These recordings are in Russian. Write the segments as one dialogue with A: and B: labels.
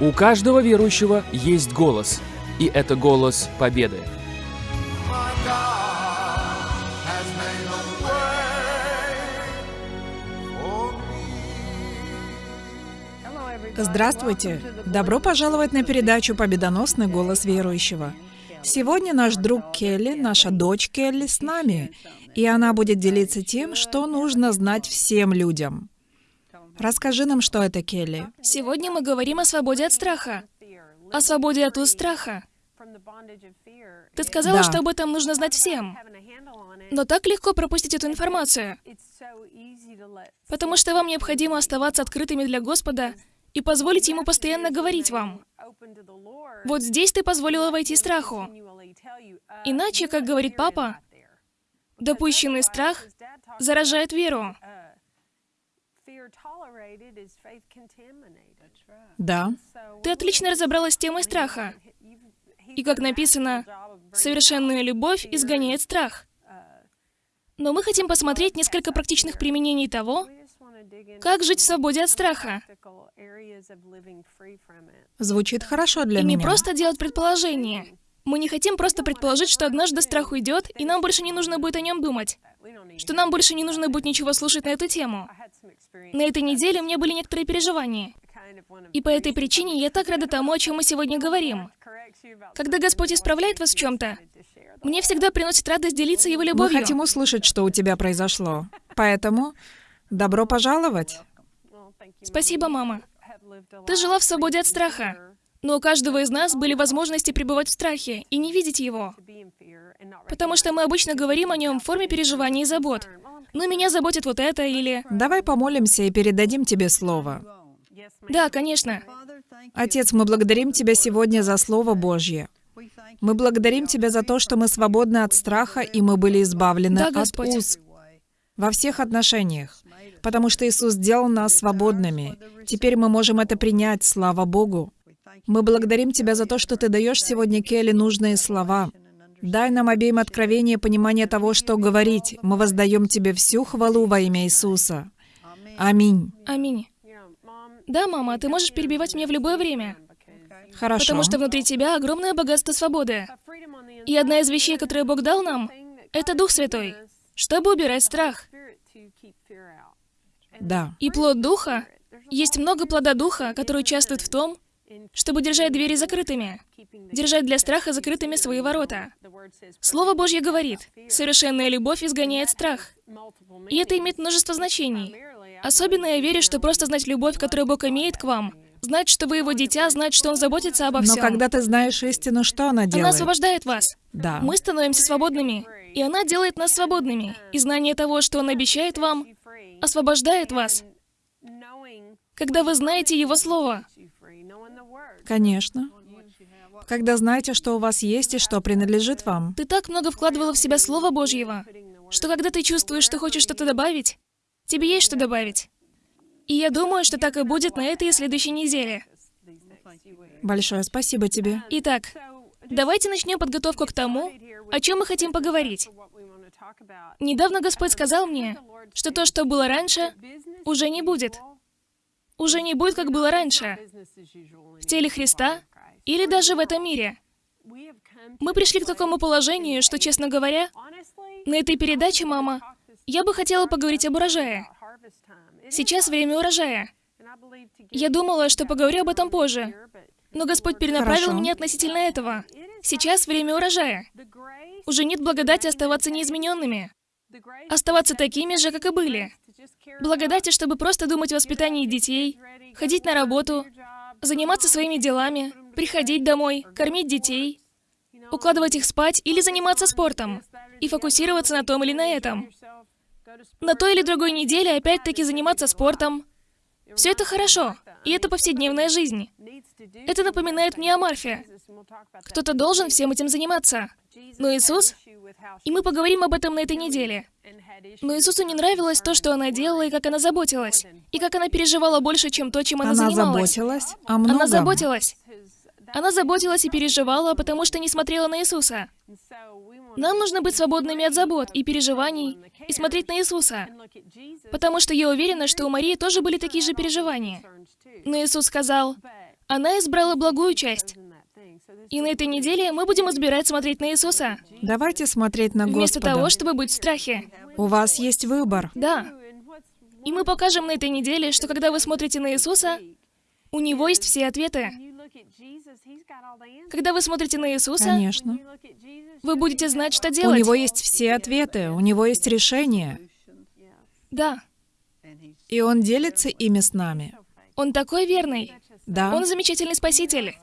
A: У каждого верующего есть голос, и это голос победы.
B: Здравствуйте! Добро пожаловать на передачу «Победоносный голос верующего». Сегодня наш друг Келли, наша дочь Келли с нами, и она будет делиться тем, что нужно знать всем людям. Расскажи нам, что это, Келли.
C: Сегодня мы говорим о свободе от страха. О свободе от уст страха. Ты сказала,
B: Да.
C: что об этом нужно знать всем. Но так легко пропустить эту информацию, потому что вам необходимо оставаться открытыми для Господа и позволить Ему постоянно говорить вам. Вот здесь ты позволила войти страху. Иначе, как говорит папа, допущенный страх заражает веру.
B: Да.
C: Ты отлично разобралась с темой страха. И как написано, совершенная любовь изгоняет страх. Но мы хотим посмотреть несколько практичных применений того, как жить в свободе от страха.
B: Звучит хорошо для
C: И не
B: меня.
C: просто делать предположения. Мы не хотим просто предположить, что однажды страх уйдет, и нам больше не нужно будет о нем думать. Что нам больше не нужно будет ничего слушать на эту тему. На этой неделе у меня были некоторые переживания. И по этой причине я так рада тому, о чем мы сегодня говорим. Когда Господь исправляет вас в чем-то, мне всегда приносит радость делиться Его
B: Мы
C: любовью.
B: хотим услышать, что у тебя произошло. Поэтому добро пожаловать.
C: Спасибо, мама. Ты жила в свободе от страха. Но у каждого из нас были возможности пребывать в страхе и не видеть его. Потому что мы обычно говорим о нем в форме переживаний и забот. Ну, меня заботит вот это или...
B: Давай помолимся и передадим тебе слово.
C: Да, конечно.
B: Отец, мы благодарим Тебя сегодня за Слово Божье. Мы благодарим Тебя за то, что мы свободны от страха, и мы были избавлены
C: Да,
B: от уз во всех отношениях, потому что Иисус сделал нас свободными. Теперь мы можем это принять, слава Богу. Мы благодарим Тебя за то, что Ты даешь сегодня Келли нужные слова. Дай нам обеим откровение и понимание того, что говорить. Мы воздаем Тебе всю хвалу во имя Иисуса. Аминь.
C: Аминь. Да, мама, ты можешь перебивать меня в любое время.
B: Хорошо.
C: Потому что внутри тебя огромное богатство свободы. И одна из вещей, которые Бог дал нам, это Дух Святой, чтобы убирать страх.
B: Да.
C: И плод Духа, есть много плода Духа, который участвует в том, чтобы держать двери закрытыми, держать для страха закрытыми свои ворота. Слово Божье говорит, совершенная любовь изгоняет страх. И это имеет множество значений. Особенно я верю, что просто знать любовь, которую Бог имеет к вам, знать, что вы его дитя, знать, что Он заботится обо
B: Но
C: всем.
B: когда ты знаешь истину, что она
C: Она
B: делает?
C: освобождает вас.
B: Да.
C: Мы становимся свободными, и она делает нас свободными. И знание того, что Он обещает вам, освобождает вас, когда вы знаете Его Слово.
B: Конечно. Когда знаете, что у вас есть и что принадлежит вам.
C: Ты так много вкладывала в себя Слова Божьего, что когда ты чувствуешь, что хочешь что-то добавить, тебе есть что добавить. И я думаю, что так и будет на этой и следующей неделе.
B: Большое спасибо тебе.
C: Итак, давайте начнем подготовку к тому, о чем мы хотим поговорить. Недавно Господь сказал мне, что то, что было раньше, уже не будет. Уже не будет, как было раньше. В теле Христа или даже в этом мире. Мы пришли к такому положению, что, честно говоря, на этой передаче, мама, я бы хотела поговорить об урожае. Сейчас время урожая. Я думала, что поговорю об этом позже. Но Господь перенаправил
B: Хорошо.
C: меня относительно этого. Сейчас время урожая. Уже нет благодати оставаться неизмененными. Оставаться такими же, как и были. Благодати, чтобы просто думать о воспитании детей, ходить на работу, заниматься своими делами, приходить домой, кормить детей, укладывать их спать или заниматься спортом и фокусироваться на том или на этом. На той или другой неделе опять-таки заниматься спортом. Все это хорошо, и это повседневная жизнь. Это напоминает мне о Марфе. Кто-то должен всем этим заниматься. Но Иисус, и мы поговорим об этом на этой неделе. Но Иисусу не нравилось то, что она делала, и как она заботилась, и как она переживала больше, чем то, чем она,
B: Она
C: занималась.
B: заботилась о многом.
C: Она заботилась. Она заботилась и переживала, потому что не смотрела на Иисуса. Нам нужно быть свободными от забот и переживаний и смотреть на Иисуса. Потому что я уверена, что у Марии тоже были такие же переживания. Но Иисус сказал, Она избрала благую часть. И на этой неделе мы будем избирать смотреть на Иисуса,
B: Давайте смотреть на
C: вместо
B: Господа.
C: того, чтобы быть в страхе.
B: У вас есть выбор.
C: Да. И мы покажем на этой неделе, что когда вы смотрите на Иисуса, у Него есть все ответы. Когда вы смотрите на Иисуса,
B: Конечно.
C: вы будете знать, что
B: У
C: делать.
B: него есть все ответы, у него есть решение.
C: Да.
B: И он делится ими с нами.
C: Он такой верный.
B: Да,
C: Он замечательный Спаситель.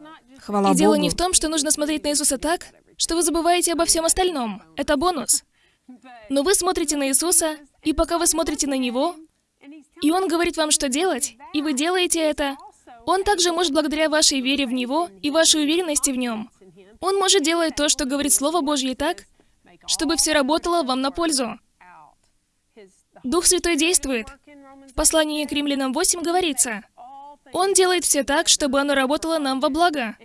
B: Хвала
C: И дело
B: Богу.
C: не в том, что нужно смотреть на Иисуса так, что вы забываете обо всем остальном. Это бонус. Но вы смотрите на Иисуса, и пока вы смотрите на Него, и Он говорит вам, что делать, и вы делаете это, Он также может благодаря вашей вере в Него и вашей уверенности в Нем. Он может делать то, что говорит Слово Божье так, чтобы все работало вам на пользу. Дух Святой действует. В послании к Римлянам 8 говорится, Он делает все так, чтобы оно работало нам во благо.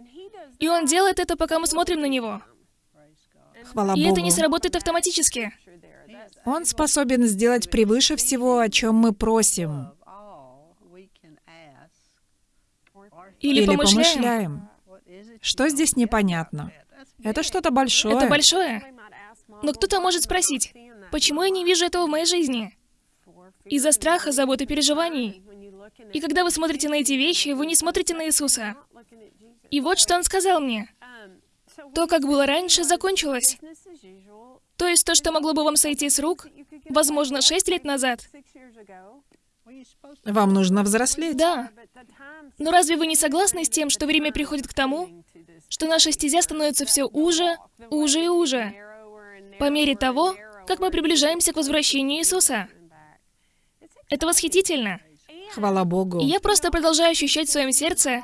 C: И Он делает это, пока мы смотрим на Него.
B: Хвала
C: И
B: Богу.
C: это не сработает автоматически.
B: Он способен сделать превыше всего, о чем мы просим
C: Или,
B: или
C: помышляем.
B: помышляем. Что здесь непонятно? Это что-то большое.
C: Это большое. Но кто-то может спросить, почему я не вижу этого в моей жизни? Из-за страха, забот и переживаний. И когда вы смотрите на эти вещи, вы не смотрите на Иисуса. И вот что Он сказал мне. То, как было раньше, закончилось. То есть то, что могло бы вам сойти с рук, возможно, шесть лет назад.
B: Вам нужно взрослеть.
C: Да. Но разве вы не согласны с тем, что время приходит к тому, что наша стезя становится все уже, уже и уже, по мере того, как мы приближаемся к возвращению Иисуса? Это восхитительно.
B: Хвала Богу.
C: И я просто продолжаю ощущать в своем сердце,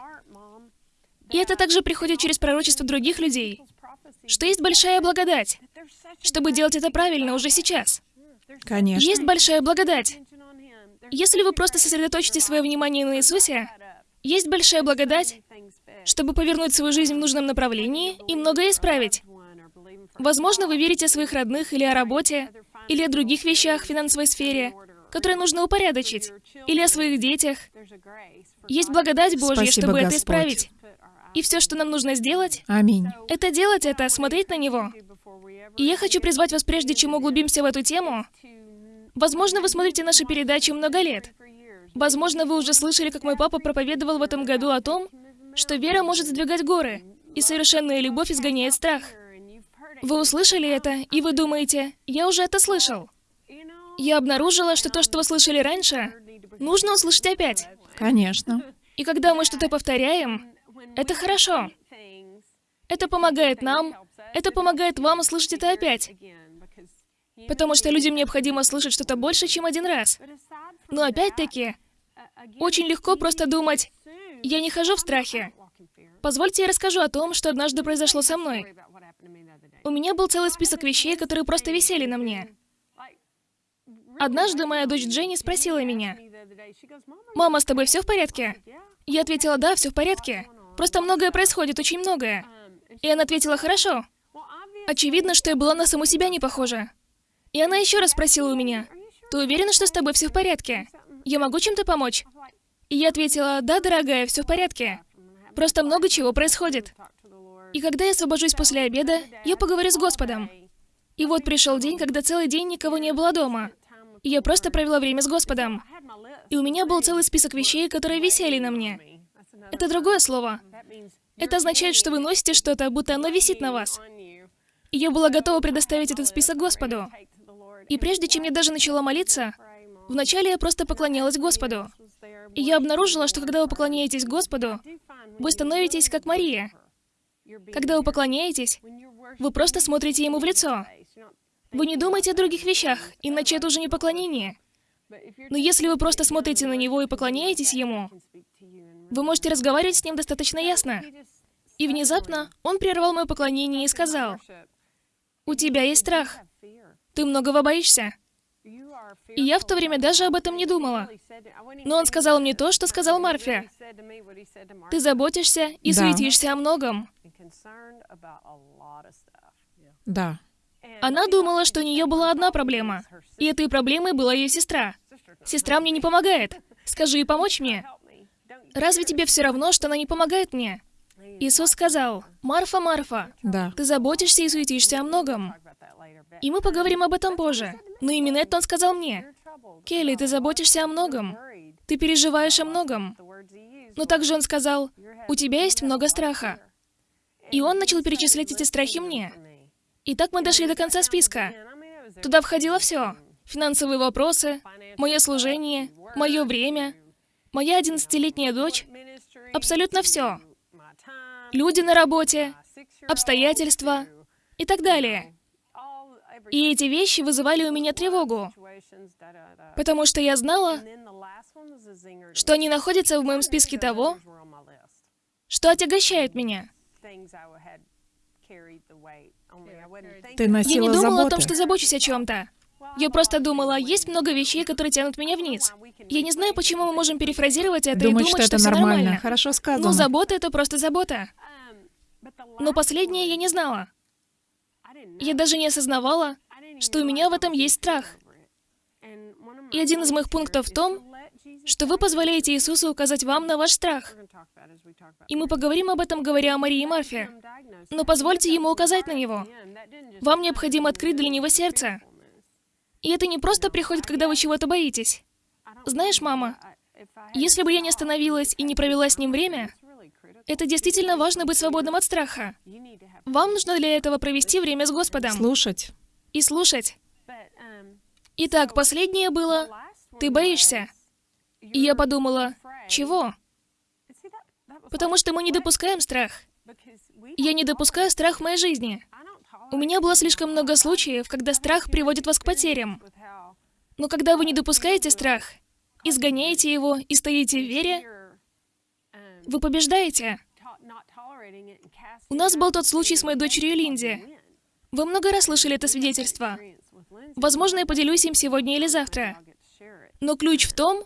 C: и это также приходит через пророчество других людей, что есть большая благодать, чтобы делать это правильно уже сейчас.
B: Конечно.
C: Есть большая благодать. Если вы просто сосредоточите свое внимание на Иисусе, есть большая благодать, чтобы повернуть свою жизнь в нужном направлении и многое исправить. Возможно, вы верите о своих родных или о работе, или о других вещах в финансовой сфере, которые нужно упорядочить, или о своих детях. Есть благодать Божья,
B: Спасибо,
C: чтобы это
B: Господь.
C: исправить. И все, что нам нужно сделать,
B: Аминь.
C: это делать это, смотреть на Него. И я хочу призвать вас, прежде чем углубимся в эту тему, возможно, вы смотрите наши передачи много лет. Возможно, вы уже слышали, как мой папа проповедовал в этом году о том, что вера может сдвигать горы, и совершенная любовь изгоняет страх. Вы услышали это, и вы думаете, я уже это слышал. Я обнаружила, что то, что вы слышали раньше, нужно услышать опять.
B: Конечно.
C: И когда мы что-то повторяем, это хорошо. Это помогает нам, это помогает вам услышать это опять. Потому что людям необходимо слышать что-то больше, чем один раз. Но опять-таки, очень легко просто думать, я не хожу в страхе. Позвольте я расскажу о том, что однажды произошло со мной. У меня был целый список вещей, которые просто висели на мне. Однажды моя дочь Дженни спросила меня, «Мама, с тобой все в порядке?» Я ответила, «Да, все в порядке. Просто многое происходит, очень многое». И она ответила, «Хорошо». Очевидно, что я была на саму себя не похожа. И она еще раз спросила у меня, «Ты уверена, что с тобой все в порядке? Я могу чем-то помочь?» И я ответила, «Да, дорогая, все в порядке. Просто много чего происходит». И когда я освобожусь после обеда, я поговорю с Господом. И вот пришел день, когда целый день никого не было дома. И я просто провела время с Господом. И у меня был целый список вещей, которые висели на мне. Это другое слово. Это означает, что вы носите что-то, будто оно висит на вас. И я была готова предоставить этот список Господу. И прежде чем я даже начала молиться, вначале я просто поклонялась Господу. И я обнаружила, что когда вы поклоняетесь Господу, вы становитесь как Мария. Когда вы поклоняетесь, вы просто смотрите Ему в лицо. Вы не думаете о других вещах, иначе это уже не поклонение. Но если вы просто смотрите на Него и поклоняетесь Ему, вы можете разговаривать с Ним достаточно ясно. И внезапно Он прервал мое поклонение и сказал, «У тебя есть страх. Ты многого боишься». И я в то время даже об этом не думала. Но он сказал мне то, что сказал Марфе. Ты заботишься и
B: Да.
C: суетишься о многом.
B: Да.
C: Она думала, что у нее была одна проблема. И этой проблемой была ее сестра. Сестра мне не помогает. Скажи ей помочь мне. Разве тебе все равно, что она не помогает мне? Иисус сказал, «Марфа, Марфа,
B: Да.
C: ты заботишься и суетишься о многом». И мы поговорим об этом позже. Но именно это он сказал мне. «Келли, ты заботишься о многом. Ты переживаешь о многом». Но также он сказал, «У тебя есть много страха». И он начал перечислять эти страхи мне. И так мы дошли до конца списка. Туда входило все. Финансовые вопросы, мое служение, мое время, моя одиннадцатилетняя дочь, абсолютно все. Люди на работе, обстоятельства и так далее. И эти вещи вызывали у меня тревогу, потому что я знала, что они находятся в моем списке того, что отягощает меня.
B: Ты
C: Я
B: носила
C: не думала
B: заботы.
C: о том, что забочусь о чем-то. Я просто думала, есть много вещей, которые тянут меня вниз. Я не знаю, почему мы можем перефразировать это
B: Думать,
C: и
B: что
C: думать,
B: это нормально.
C: нормально.
B: Хорошо сказано.
C: Ну, забота — это просто забота. Но последнее я не знала. Я даже не осознавала, что у меня в этом есть страх. И один из моих пунктов в том, что вы позволяете Иисусу указать вам на ваш страх. И мы поговорим об этом, говоря о Марии и Марфе. Но позвольте ему указать на него. Вам необходимо открыть для него сердце. И это не просто приходит, когда вы чего-то боитесь. Знаешь, мама, если бы я не остановилась и не провела с ним время, это действительно важно быть свободным от страха. Вам нужно для этого провести время с Господом
B: Слушать.
C: и слушать. Итак, последнее было «ты боишься». И я подумала, чего? Потому что мы не допускаем страх. Я не допускаю страх в моей жизни. У меня было слишком много случаев, когда страх приводит вас к потерям. Но когда вы не допускаете страх, изгоняете его и стоите в вере, вы побеждаете. У нас был тот случай с моей дочерью Линди. Вы много раз слышали это свидетельство. Возможно, я поделюсь им сегодня или завтра. Но ключ в том,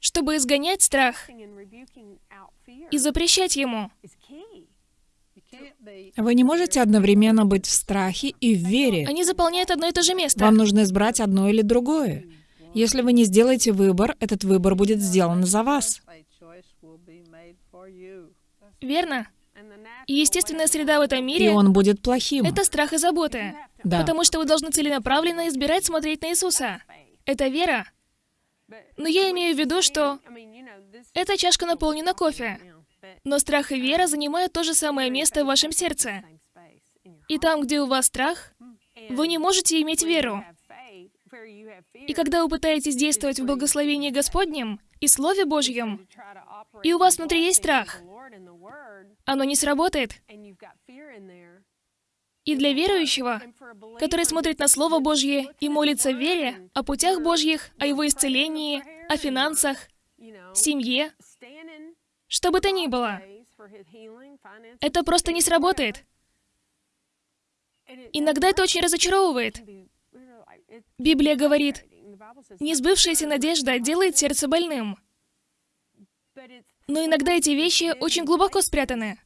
C: чтобы изгонять страх и запрещать ему.
B: Вы не можете одновременно быть в страхе и в вере.
C: Они заполняют одно и то же место.
B: Вам нужно избрать одно или другое. Если вы не сделаете выбор, этот выбор будет сделан за вас.
C: Верно? И естественная среда в этом
B: И
C: мире
B: он будет плохим.
C: — это страх и заботы.
B: Да.
C: Потому что вы должны целенаправленно избирать смотреть на Иисуса. Это вера. Но я имею в виду, что эта чашка наполнена кофе. Но страх и вера занимают то же самое место в вашем сердце. И там, где у вас страх, вы не можете иметь веру. И когда вы пытаетесь действовать в благословении Господнем и Слове Божьем, и у вас внутри есть страх, оно не сработает. И для верующего, который смотрит на Слово Божье и молится в вере о путях Божьих, о его исцелении, о финансах, семье, что бы то ни было, это просто не сработает. Иногда это очень разочаровывает. Библия говорит, «Несбывшаяся надежда делает сердце больным». Но иногда эти вещи очень глубоко спрятаны.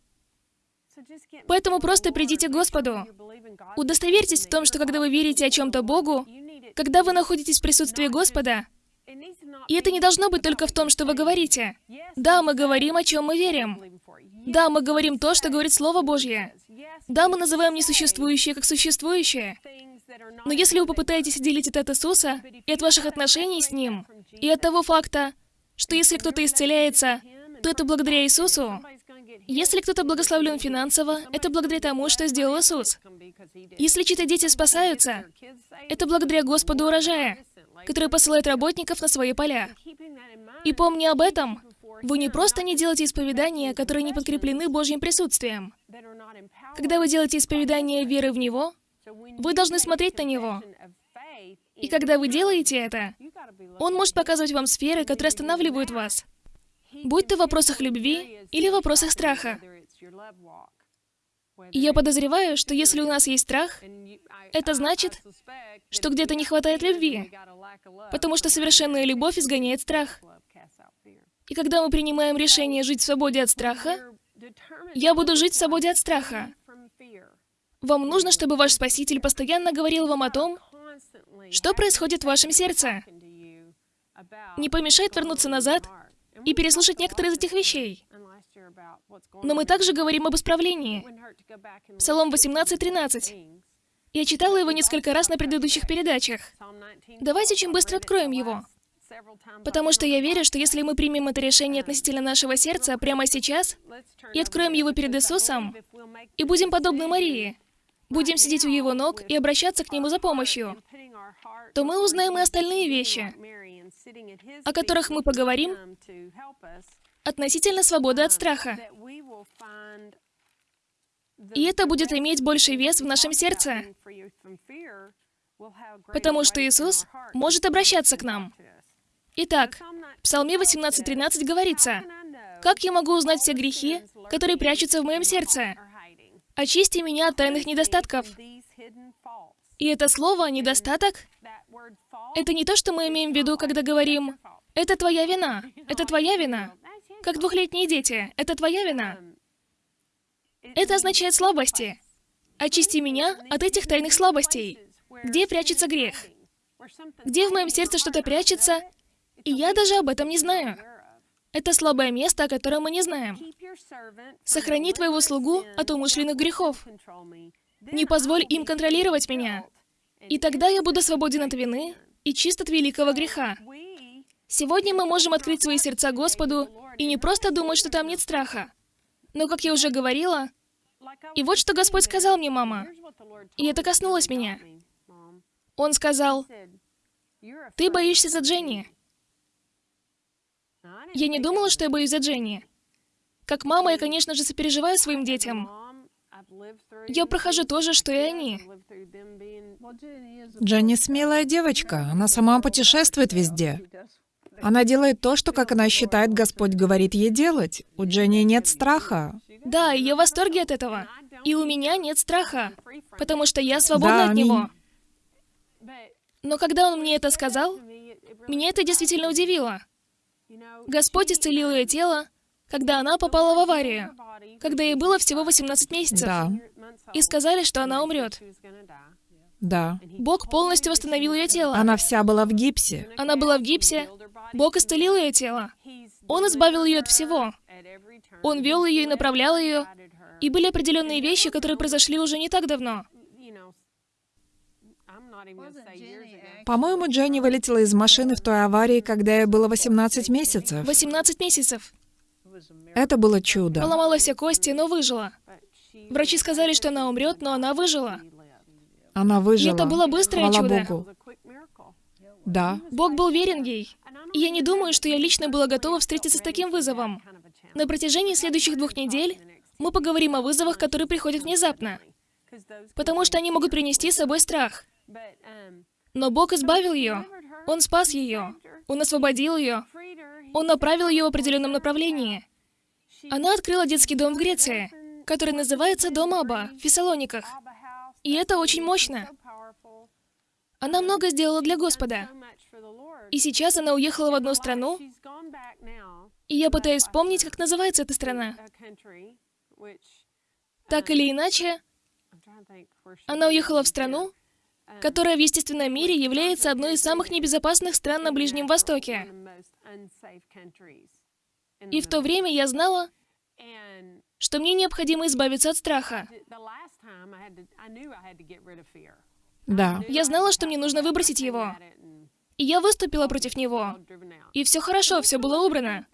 C: Поэтому просто придите к Господу. Удостоверьтесь в том, что когда вы верите о чем-то Богу, когда вы находитесь в присутствии Господа, и это не должно быть только в том, что вы говорите. Да, мы говорим, о чем мы верим. Да, мы говорим то, что говорит Слово Божье. Да, мы называем несуществующее как существующее. Но если вы попытаетесь отделить это от Иисуса и от ваших отношений с Ним, и от того факта, что если кто-то исцеляется, то это благодаря Иисусу. Если кто-то благословлен финансово, это благодаря тому, что сделал Иисус. Если чьи-то дети спасаются, это благодаря Господу урожая, который посылает работников на свои поля. И помни об этом, вы не просто не делаете исповедания, которые не подкреплены Божьим присутствием. Когда вы делаете исповедание веры в Него, вы должны смотреть на Него. И когда вы делаете это, Он может показывать вам сферы, которые останавливают вас. Будь то в вопросах любви или в вопросах страха. И я подозреваю, что если у нас есть страх, это значит, что где-то не хватает любви, потому что совершенная любовь изгоняет страх. И когда мы принимаем решение жить в свободе от страха, я буду жить в свободе от страха. Вам нужно, чтобы ваш Спаситель постоянно говорил вам о том, что происходит в вашем сердце. Не помешает вернуться назад и переслушать некоторые из этих вещей. Но мы также говорим об исправлении. Псалом 18.13. Я читала его несколько раз на предыдущих передачах. Давайте очень быстро откроем его. Потому что я верю, что если мы примем это решение относительно нашего сердца прямо сейчас и откроем его перед Иисусом, и будем подобны Марии, будем сидеть у его ног и обращаться к нему за помощью, то мы узнаем и остальные вещи, о которых мы поговорим относительно свободы от страха. И это будет иметь больший вес в нашем сердце, потому что Иисус может обращаться к нам. Итак, в Псалме 18.13 говорится, «Как я могу узнать все грехи, которые прячутся в моем сердце? Очисти меня от тайных недостатков». И это слово «недостаток» — это не то, что мы имеем в виду, когда говорим «это твоя вина», «это твоя вина», как двухлетние дети, «это твоя вина». Это означает слабости. Очисти меня от этих тайных слабостей. Где прячется грех? Где в моем сердце что-то прячется, и я даже об этом не знаю. Это слабое место, о котором мы не знаем. Сохрани твоего слугу от умышленных грехов. Не позволь им контролировать меня. И тогда я буду свободен от вины и чист от великого греха. Сегодня мы можем открыть свои сердца Господу и не просто думать, что там нет страха. Но, как я уже говорила, и вот что Господь сказал мне, мама, и это коснулось меня. Он сказал, «Ты боишься за Дженни». Я не думала, что я боюсь за Дженни. Как мама, я, конечно же, сопереживаю своим детям. Я прохожу то же, что и они.
B: Дженни смелая девочка. Она сама путешествует везде. Она делает то, что, как она считает, Господь говорит ей делать. У Дженни нет страха.
C: Да, я в восторге от этого. И у меня нет страха, потому что я свободна
B: Да,
C: от него. Но когда он мне это сказал, меня это действительно удивило. Господь исцелил ее тело, когда она попала в аварию, когда ей было всего 18 месяцев,
B: Да,
C: и сказали, что она умрет.
B: да.
C: Бог полностью восстановил ее тело.
B: Она вся была в гипсе.
C: Она была в гипсе. Бог исцелил ее тело. Он избавил ее от всего. Он вел ее и направлял ее. И были определенные вещи, которые произошли уже не так давно.
B: По-моему, Дженни вылетела из машины в той аварии, когда ей было 18 месяцев.
C: 18 месяцев.
B: Это было чудо.
C: Поломала все кости, но выжила. Врачи сказали, что она умрет, но она выжила.
B: Она выжила.
C: И это было быстрое
B: Хвала
C: чудо.
B: Богу. Да.
C: Бог был верен ей. И я не думаю, что я лично была готова встретиться с таким вызовом. На протяжении следующих двух недель мы поговорим о вызовах, которые приходят внезапно, потому что они могут принести с собой страх. Но Бог избавил ее. Он спас ее. Он освободил ее. Он направил ее в определенном направлении. Она открыла детский дом в Греции, который называется Дом Аба в Фессалониках. И это очень мощно. Она много сделала для Господа. И сейчас она уехала в одну страну, и я пытаюсь вспомнить, как называется эта страна. Так или иначе, она уехала в страну, которая в естественном мире является одной из самых небезопасных стран на Ближнем Востоке. И в то время я знала, что мне необходимо избавиться от страха.
B: Да.
C: Я знала, что мне нужно выбросить его. И я выступила против него. И все хорошо, все было убрано.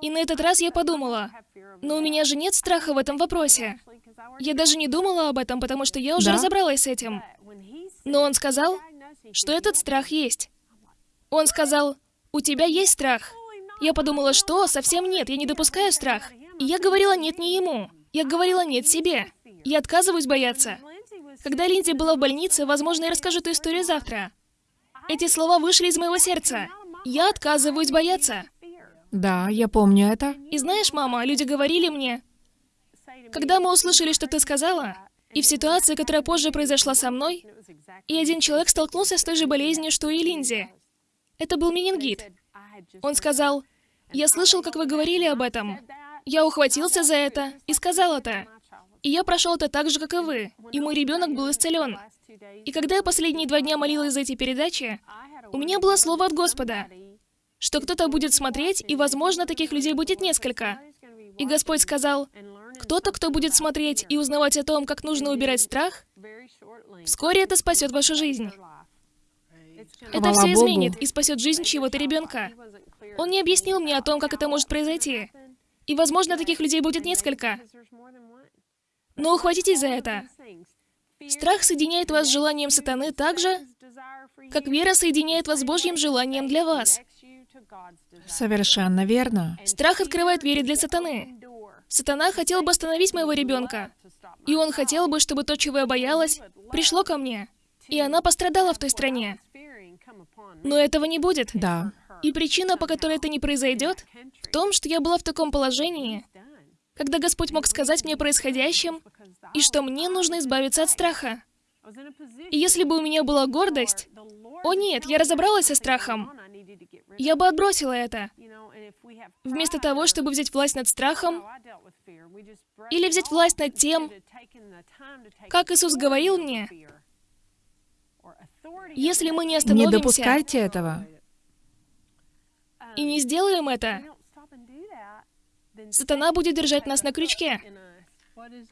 C: И на этот раз я подумала, но у меня же нет страха в этом вопросе. Я даже не думала об этом, потому что я уже
B: Да.
C: разобралась с этим. Но он сказал, что этот страх есть. Он сказал, у тебя есть страх. Я подумала, что? Совсем нет, я не допускаю страх. И я говорила нет не ему. Я говорила нет себе. Я отказываюсь бояться. Когда Линдзи была в больнице, возможно, я расскажу эту историю завтра. Эти слова вышли из моего сердца. Я отказываюсь бояться.
B: Да, я помню это.
C: И знаешь, мама, люди говорили мне, когда мы услышали, что ты сказала, и в ситуации, которая позже произошла со мной, и один человек столкнулся с той же болезнью, что и Линдзи. Это был менингит. Он сказал, «Я слышал, как вы говорили об этом. Я ухватился за это и сказал это. И я прошел это так же, как и вы. И мой ребенок был исцелен. И когда я последние два дня молилась за эти передачи, у меня было слово от Господа, что кто-то будет смотреть, и, возможно, таких людей будет несколько. И Господь сказал, кто-то, кто будет смотреть и узнавать о том, как нужно убирать страх, вскоре это спасет вашу жизнь. Это
B: Хвала
C: все
B: Богу.
C: изменит и спасет жизнь чьего-то ребенка. Он не объяснил мне о том, как это может произойти. И, возможно, таких людей будет несколько. Но ухватитесь за это. Страх соединяет вас с желанием сатаны так же, как вера соединяет вас с Божьим желанием для вас.
B: Совершенно верно.
C: Страх открывает двери для сатаны. Сатана хотел бы остановить моего ребенка. И он хотел бы, чтобы то, чего я боялась, пришло ко мне. И она пострадала в той стране. Но этого не будет.
B: Да.
C: И причина, по которой это не произойдет, в том, что я была в таком положении, когда Господь мог сказать мне о происходящем, и что мне нужно избавиться от страха. И если бы у меня была гордость, о нет, я разобралась со страхом, я бы отбросила это. Вместо того, чтобы взять власть над страхом, или взять власть над тем, как Иисус говорил мне, если мы не
B: Не
C: остановимся
B: допускайте этого.
C: и не сделаем это, сатана будет держать нас на крючке.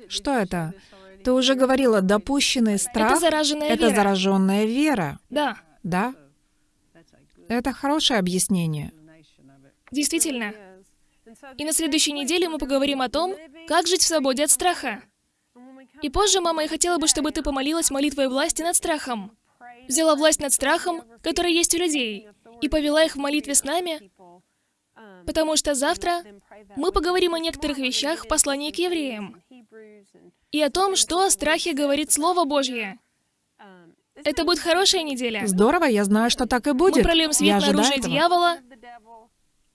B: Что это? Ты уже говорила, допущенный страх
C: Это зараженная
B: это
C: вера.
B: зараженная вера.
C: Да,
B: Да? Это хорошее объяснение.
C: действительно. И на следующей неделе мы поговорим о том, как жить в свободе от страха. И позже, мама, я хотела бы, чтобы ты помолилась молитвой власти над страхом. Взяла власть над страхом, который есть у людей, и повела их в молитве с нами, потому что завтра мы поговорим о некоторых вещах в послании к евреям и о том, что о страхе говорит Слово Божье. Это будет хорошая неделя.
B: Здорово, я знаю, что так и будет.
C: Мы прольем свет
B: я
C: на оружие
B: этого.
C: дьявола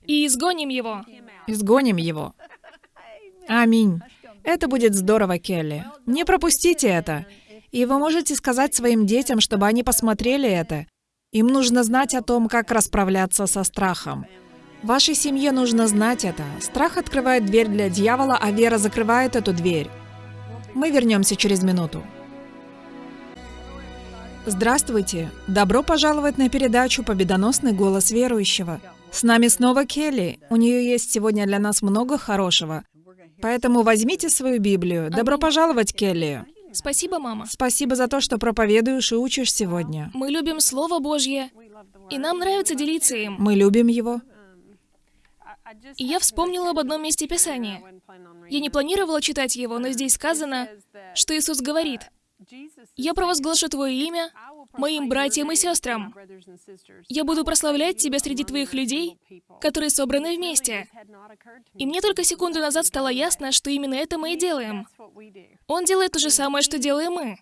C: и изгоним его.
B: Изгоним его. Аминь. Это будет здорово, Келли. Не пропустите это. И вы можете сказать своим детям, чтобы они посмотрели это. Им нужно знать о том, как расправляться со страхом. Вашей семье нужно знать это. Страх открывает дверь для дьявола, а вера закрывает эту дверь. Мы вернемся через минуту. Здравствуйте! Добро пожаловать на передачу «Победоносный голос верующего». С нами снова Келли. У нее есть сегодня для нас много хорошего. Поэтому возьмите свою Библию. Добро пожаловать, Келли.
C: Спасибо, мама.
B: Спасибо за то, что проповедуешь и учишь сегодня.
C: Мы любим Слово Божье, и нам нравится делиться им.
B: Мы любим его.
C: И я вспомнила об одном месте Писания. Я не планировала читать его, но здесь сказано, что Иисус говорит, «Я провозглашу Твое имя моим братьям и сестрам. Я буду прославлять Тебя среди Твоих людей, которые собраны вместе». И мне только секунду назад стало ясно, что именно это мы и делаем. Он делает то же самое, что делаем мы.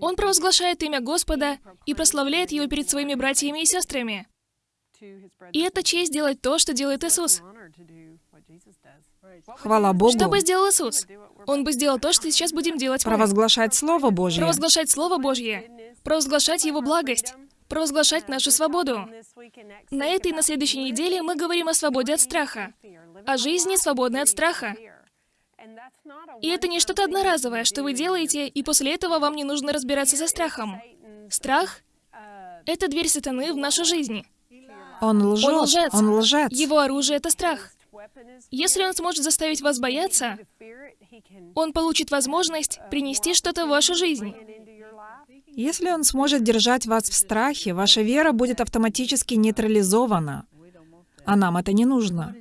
C: Он провозглашает имя Господа и прославляет Его перед своими братьями и сестрами. И это честь делать то, что делает Иисус.
B: Хвала Богу.
C: Что бы сделал Иисус? Он бы сделал то, что сейчас будем делать мы.
B: Провозглашать Слово Божье.
C: Провозглашать Слово Божье, провозглашать Его благость, провозглашать нашу свободу. На этой и на следующей неделе мы говорим о свободе от страха, о жизни, свободной от страха. И это не что-то одноразовое, что вы делаете, и после этого вам не нужно разбираться со страхом. Страх — это дверь сатаны в нашу жизнь.
B: Он лжет.
C: Он лжец.
B: Он лжец.
C: Его оружие — это страх. Если он сможет заставить вас бояться, он получит возможность принести что-то в вашу жизнь.
B: Если он сможет держать вас в страхе, ваша вера будет автоматически нейтрализована. А нам это не нужно.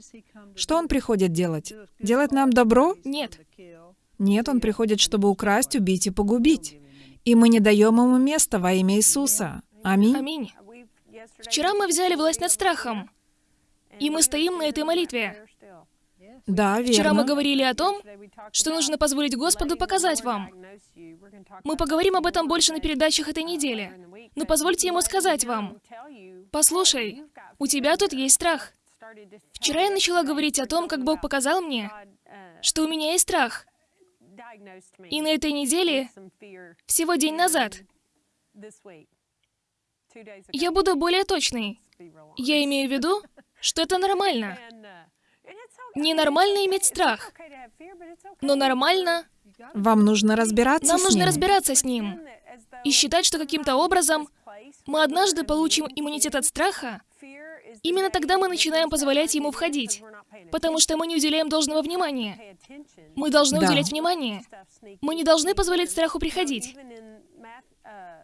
B: Что он приходит делать? Делать нам добро?
C: Нет.
B: Нет, он приходит, чтобы украсть, убить и погубить. И мы не даем ему места во имя Иисуса. Аминь.
C: Аминь. Вчера мы взяли власть над страхом, и мы стоим на этой молитве.
B: Да, верно.
C: Вчера мы говорили о том, что нужно позволить Господу показать вам. Мы поговорим об этом больше на передачах этой недели. Но позвольте Ему сказать вам, «Послушай, у тебя тут есть страх». Вчера я начала говорить о том, как Бог показал мне, что у меня есть страх. И на этой неделе, всего день назад, я буду более точной. Я имею в виду, что это нормально. Ненормально иметь страх, но нормально
B: Вам нужно разбираться
C: нам
B: с
C: нужно
B: ним.
C: разбираться с ним и считать, что каким-то образом мы однажды получим иммунитет от страха, Именно тогда мы начинаем позволять ему входить, потому что мы не уделяем должного внимания. Мы должны
B: Да.
C: уделять внимание. Мы не должны позволять страху приходить.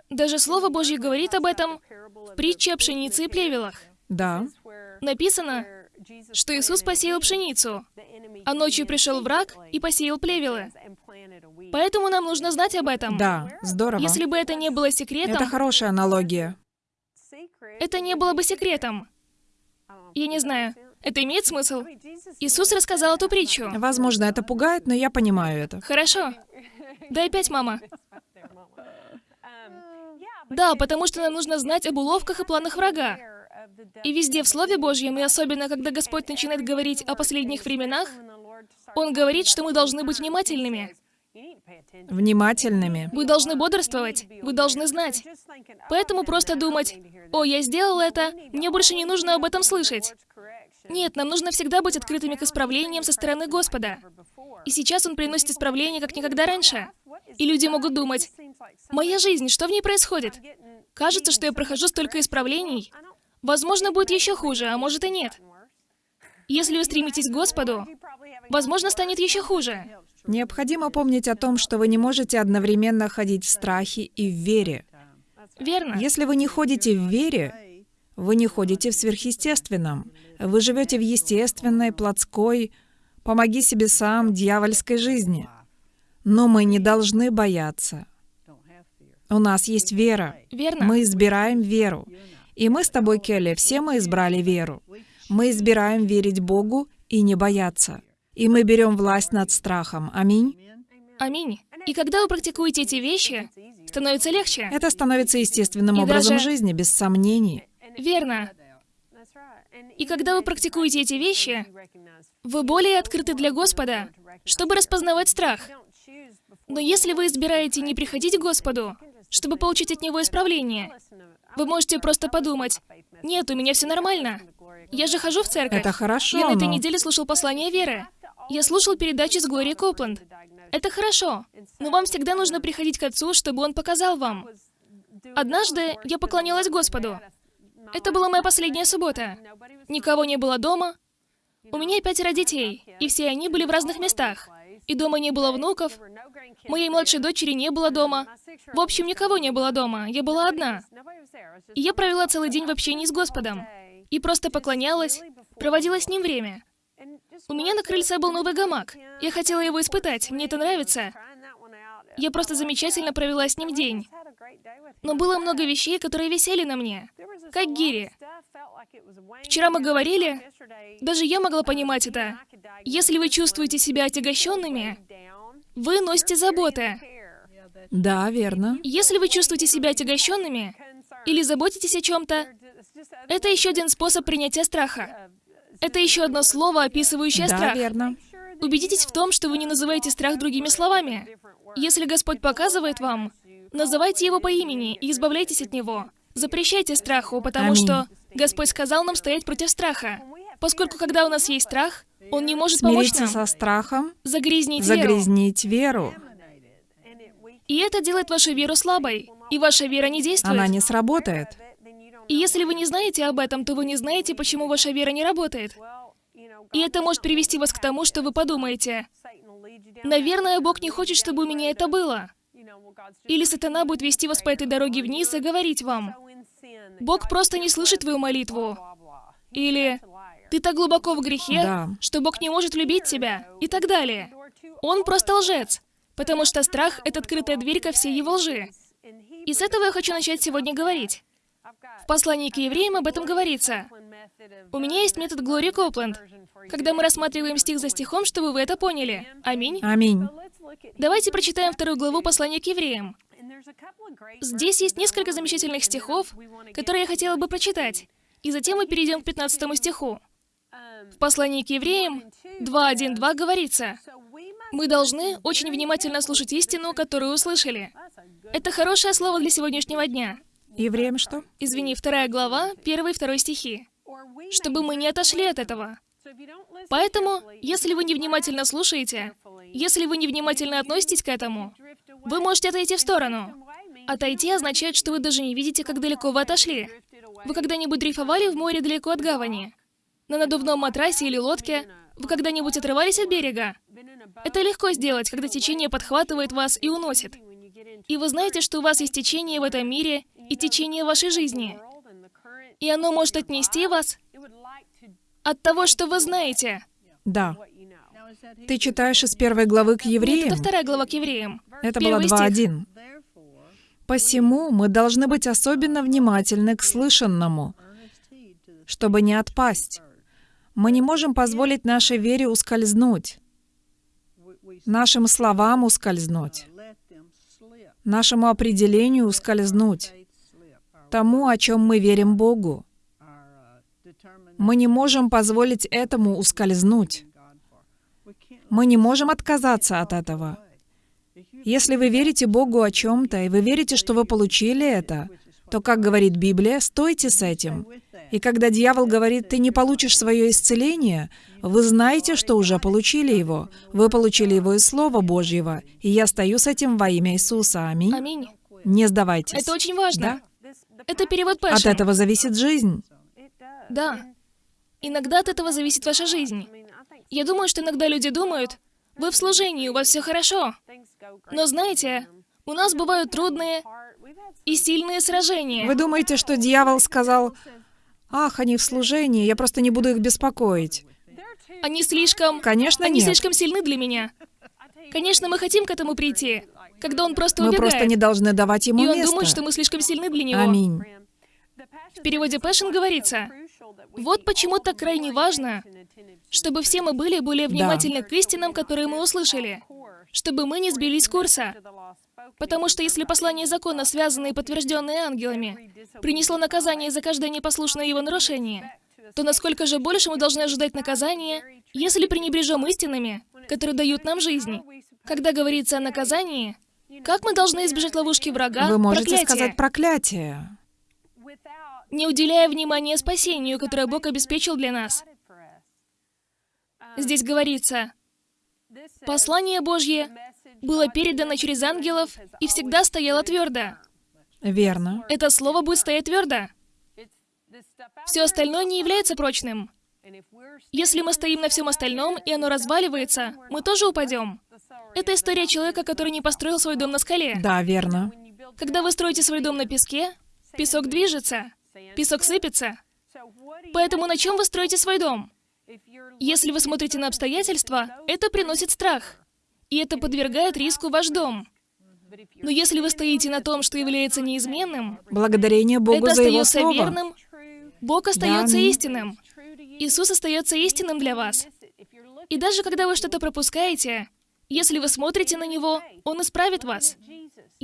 C: Даже Слово Божье говорит об этом в притче о пшенице и плевелах.
B: Да.
C: Написано, что Иисус посеял пшеницу, а ночью пришел враг и посеял плевелы. Поэтому нам нужно знать об этом.
B: Да, здорово.
C: Если бы это не было секретом,
B: Это хорошая аналогия.
C: это не было бы секретом. Я не знаю, это имеет смысл? Иисус рассказал эту притчу.
B: Возможно, это пугает, но я понимаю это.
C: Хорошо. Дай пять, мама. Да, потому что нам нужно знать об уловках и планах врага. И везде в Слове Божьем, и особенно, когда Господь начинает говорить о последних временах, Он говорит, что мы должны быть внимательными.
B: Внимательными.
C: Вы должны бодрствовать, вы должны знать. Поэтому просто думать, «О, я сделал это, мне больше не нужно об этом слышать». Нет, нам нужно всегда быть открытыми к исправлениям со стороны Господа. И сейчас Он приносит исправление, как никогда раньше. И люди могут думать, «Моя жизнь, что в ней происходит? Кажется, что я прохожу столько исправлений. Возможно, будет еще хуже, а может и нет. Если вы стремитесь к Господу, возможно, станет еще хуже.
B: Необходимо помнить о том, что вы не можете одновременно ходить в страхе и в вере.
C: Верно?
B: Если вы не ходите в вере, вы не ходите в сверхъестественном. Вы живете в естественной, плотской, помоги себе сам, дьявольской жизни. Но мы не должны бояться. У нас есть вера.
C: Верно?
B: Мы избираем веру. И мы с тобой, Келли, все мы избрали веру. Мы избираем верить Богу и не бояться. И мы берем власть над страхом. Аминь.
C: Аминь. И когда вы практикуете эти вещи, становится легче.
B: Это становится естественным
C: И
B: образом
C: даже-
B: жизни, без сомнений.
C: Верно. И когда вы практикуете эти вещи, вы более открыты для Господа, чтобы распознавать страх. Но если вы избираете не приходить к Господу, чтобы получить от Него исправление, вы можете просто подумать, «Нет, у меня все нормально. Я же хожу в церковь.
B: Это хорошо,
C: Я на этой
B: но-
C: неделе слушал послание веры. Я слушал передачи с Глорией Копланд. Это хорошо, но вам всегда нужно приходить к Отцу, чтобы Он показал вам. Однажды я поклонялась Господу. Это была моя последняя суббота. Никого не было дома. У меня пятеро детей, и все они были в разных местах. И дома не было внуков. Моей младшей дочери не было дома. В общем, никого не было дома. Я была одна. И я провела целый день в общении с Господом. И просто поклонялась, проводила с Ним время. У меня на крыльце был новый гамак. Я хотела его испытать, мне это нравится. Я просто замечательно провела с ним день. Но было много вещей, которые висели на мне, как гири. Вчера мы говорили, даже я могла понимать это. Если вы чувствуете себя отягощенными, вы носите заботы.
B: Да, верно.
C: Если вы чувствуете себя отягощенными или заботитесь о чем-то, это еще один способ принятия страха. Это еще одно слово, описывающее
B: Да,
C: страх.
B: верно.
C: Убедитесь в том, что вы не называете страх другими словами. Если Господь показывает вам, называйте его по имени и избавляйтесь от него. Запрещайте страху, потому
B: Аминь.
C: что Господь сказал нам стоять против страха. Поскольку когда у нас есть страх, Он не может помочь
B: Смириться
C: нам
B: со страхом,
C: загрязнить веру.
B: загрязнить веру.
C: И это делает вашу веру слабой, и ваша вера не действует.
B: Она не сработает.
C: И если вы не знаете об этом, то вы не знаете, почему ваша вера не работает. И это может привести вас к тому, что вы подумаете, «Наверное, Бог не хочет, чтобы у меня это было». Или сатана будет вести вас по этой дороге вниз и говорить вам, «Бог просто не слышит твою молитву». Или «Ты так глубоко в грехе,
B: Да.
C: что Бог не может любить тебя». И так далее. Он просто лжец, потому что страх — это открытая дверь ко всей его лжи. И с этого я хочу начать сегодня говорить. В послании к евреям об этом говорится. У меня есть метод Глории Копленд, когда мы рассматриваем стих за стихом, чтобы вы это поняли. Аминь.
B: Аминь.
C: Давайте прочитаем вторую главу послания к евреям. Здесь есть несколько замечательных стихов, которые я хотела бы прочитать. И затем мы перейдем к 15 стиху. В послании к евреям 2.1.2 говорится, «Мы должны очень внимательно слушать истину, которую услышали». Это хорошее слово для сегодняшнего дня.
B: Евреям что?
C: Извини, вторая глава, первый и второй стихи. Чтобы мы не отошли от этого. Поэтому, если вы невнимательно слушаете, если вы невнимательно относитесь к этому, вы можете отойти в сторону. Отойти означает, что вы даже не видите, как далеко вы отошли. Вы когда-нибудь дрейфовали в море далеко от гавани? На надувном матрасе или лодке? Вы когда-нибудь отрывались от берега? Это легко сделать, когда течение подхватывает вас и уносит. И вы знаете, что у вас есть течение в этом мире и течение вашей жизни. И оно может отнести вас от того, что вы знаете.
B: Да. Ты читаешь из первой главы к
C: Нет,
B: евреям?
C: это вторая глава к евреям.
B: Это была
C: Первый стих.
B: 2.1. Посему мы должны быть особенно внимательны к слышанному, чтобы не отпасть. Мы не можем позволить нашей вере ускользнуть, нашим словам ускользнуть, нашему определению ускользнуть, тому, о чем мы верим Богу. Мы не можем позволить этому ускользнуть. Мы не можем отказаться от этого. Если вы верите Богу о чем-то, и вы верите, что вы получили это, то, как говорит Библия, стойте с этим. И когда дьявол говорит, ты не получишь свое исцеление, вы знаете, что уже получили его. Вы получили его из Слова Божьего. И я стою с этим во имя Иисуса. Аминь.
C: Аминь.
B: Не сдавайтесь.
C: Это очень важно. Это перевод
B: От
C: Пэшн.
B: этого зависит жизнь.
C: Да. Иногда от этого зависит ваша жизнь. Я думаю, что иногда люди думают, вы в служении, у вас все хорошо. Но знаете, у нас бывают трудные и сильные сражения.
B: Вы думаете, что дьявол сказал, «Ах, они в служении, я просто не буду их беспокоить».
C: Они слишком...
B: Конечно,
C: Они
B: нет.
C: слишком сильны для меня. Конечно, мы хотим к этому прийти, когда он просто
B: Мы
C: убегает.
B: просто не должны давать ему
C: И он
B: место.
C: думает, что мы слишком сильны для него.
B: Аминь.
C: В переводе Пэшн говорится, вот почему так крайне важно, чтобы все мы были более внимательны к истинам, которые мы услышали, чтобы мы не сбились с курса. Потому что если послание закона, связанное и подтвержденное ангелами, принесло наказание за каждое непослушное его нарушение, то насколько же больше мы должны ожидать наказания, если пренебрежем истинами, которые дают нам жизнь? Когда говорится о наказании, как мы должны избежать ловушки врага,
B: Вы можете
C: проклятия,
B: сказать проклятие.
C: Не уделяя внимания спасению, которое Бог обеспечил для нас? Здесь говорится, послание Божье было передано через ангелов и всегда стояло твердо.
B: Верно.
C: Это слово будет стоять твердо. Все остальное не является прочным. Если мы стоим на всем остальном, и оно разваливается, мы тоже упадем. Это история человека, который не построил свой дом на скале.
B: Да, верно.
C: Когда вы строите свой дом на песке, песок движется, песок сыпется. Поэтому на чем вы строите свой дом? Если вы смотрите на обстоятельства, это приносит страх. И это подвергает риску ваш дом. Но если вы стоите на том, что является неизменным,
B: Благодарение Богу
C: это
B: за Его Слово.
C: верным, Бог остается
B: аминь.
C: истинным. Иисус остается истинным для вас. И даже когда вы что-то пропускаете, если вы смотрите на Него, Он исправит вас.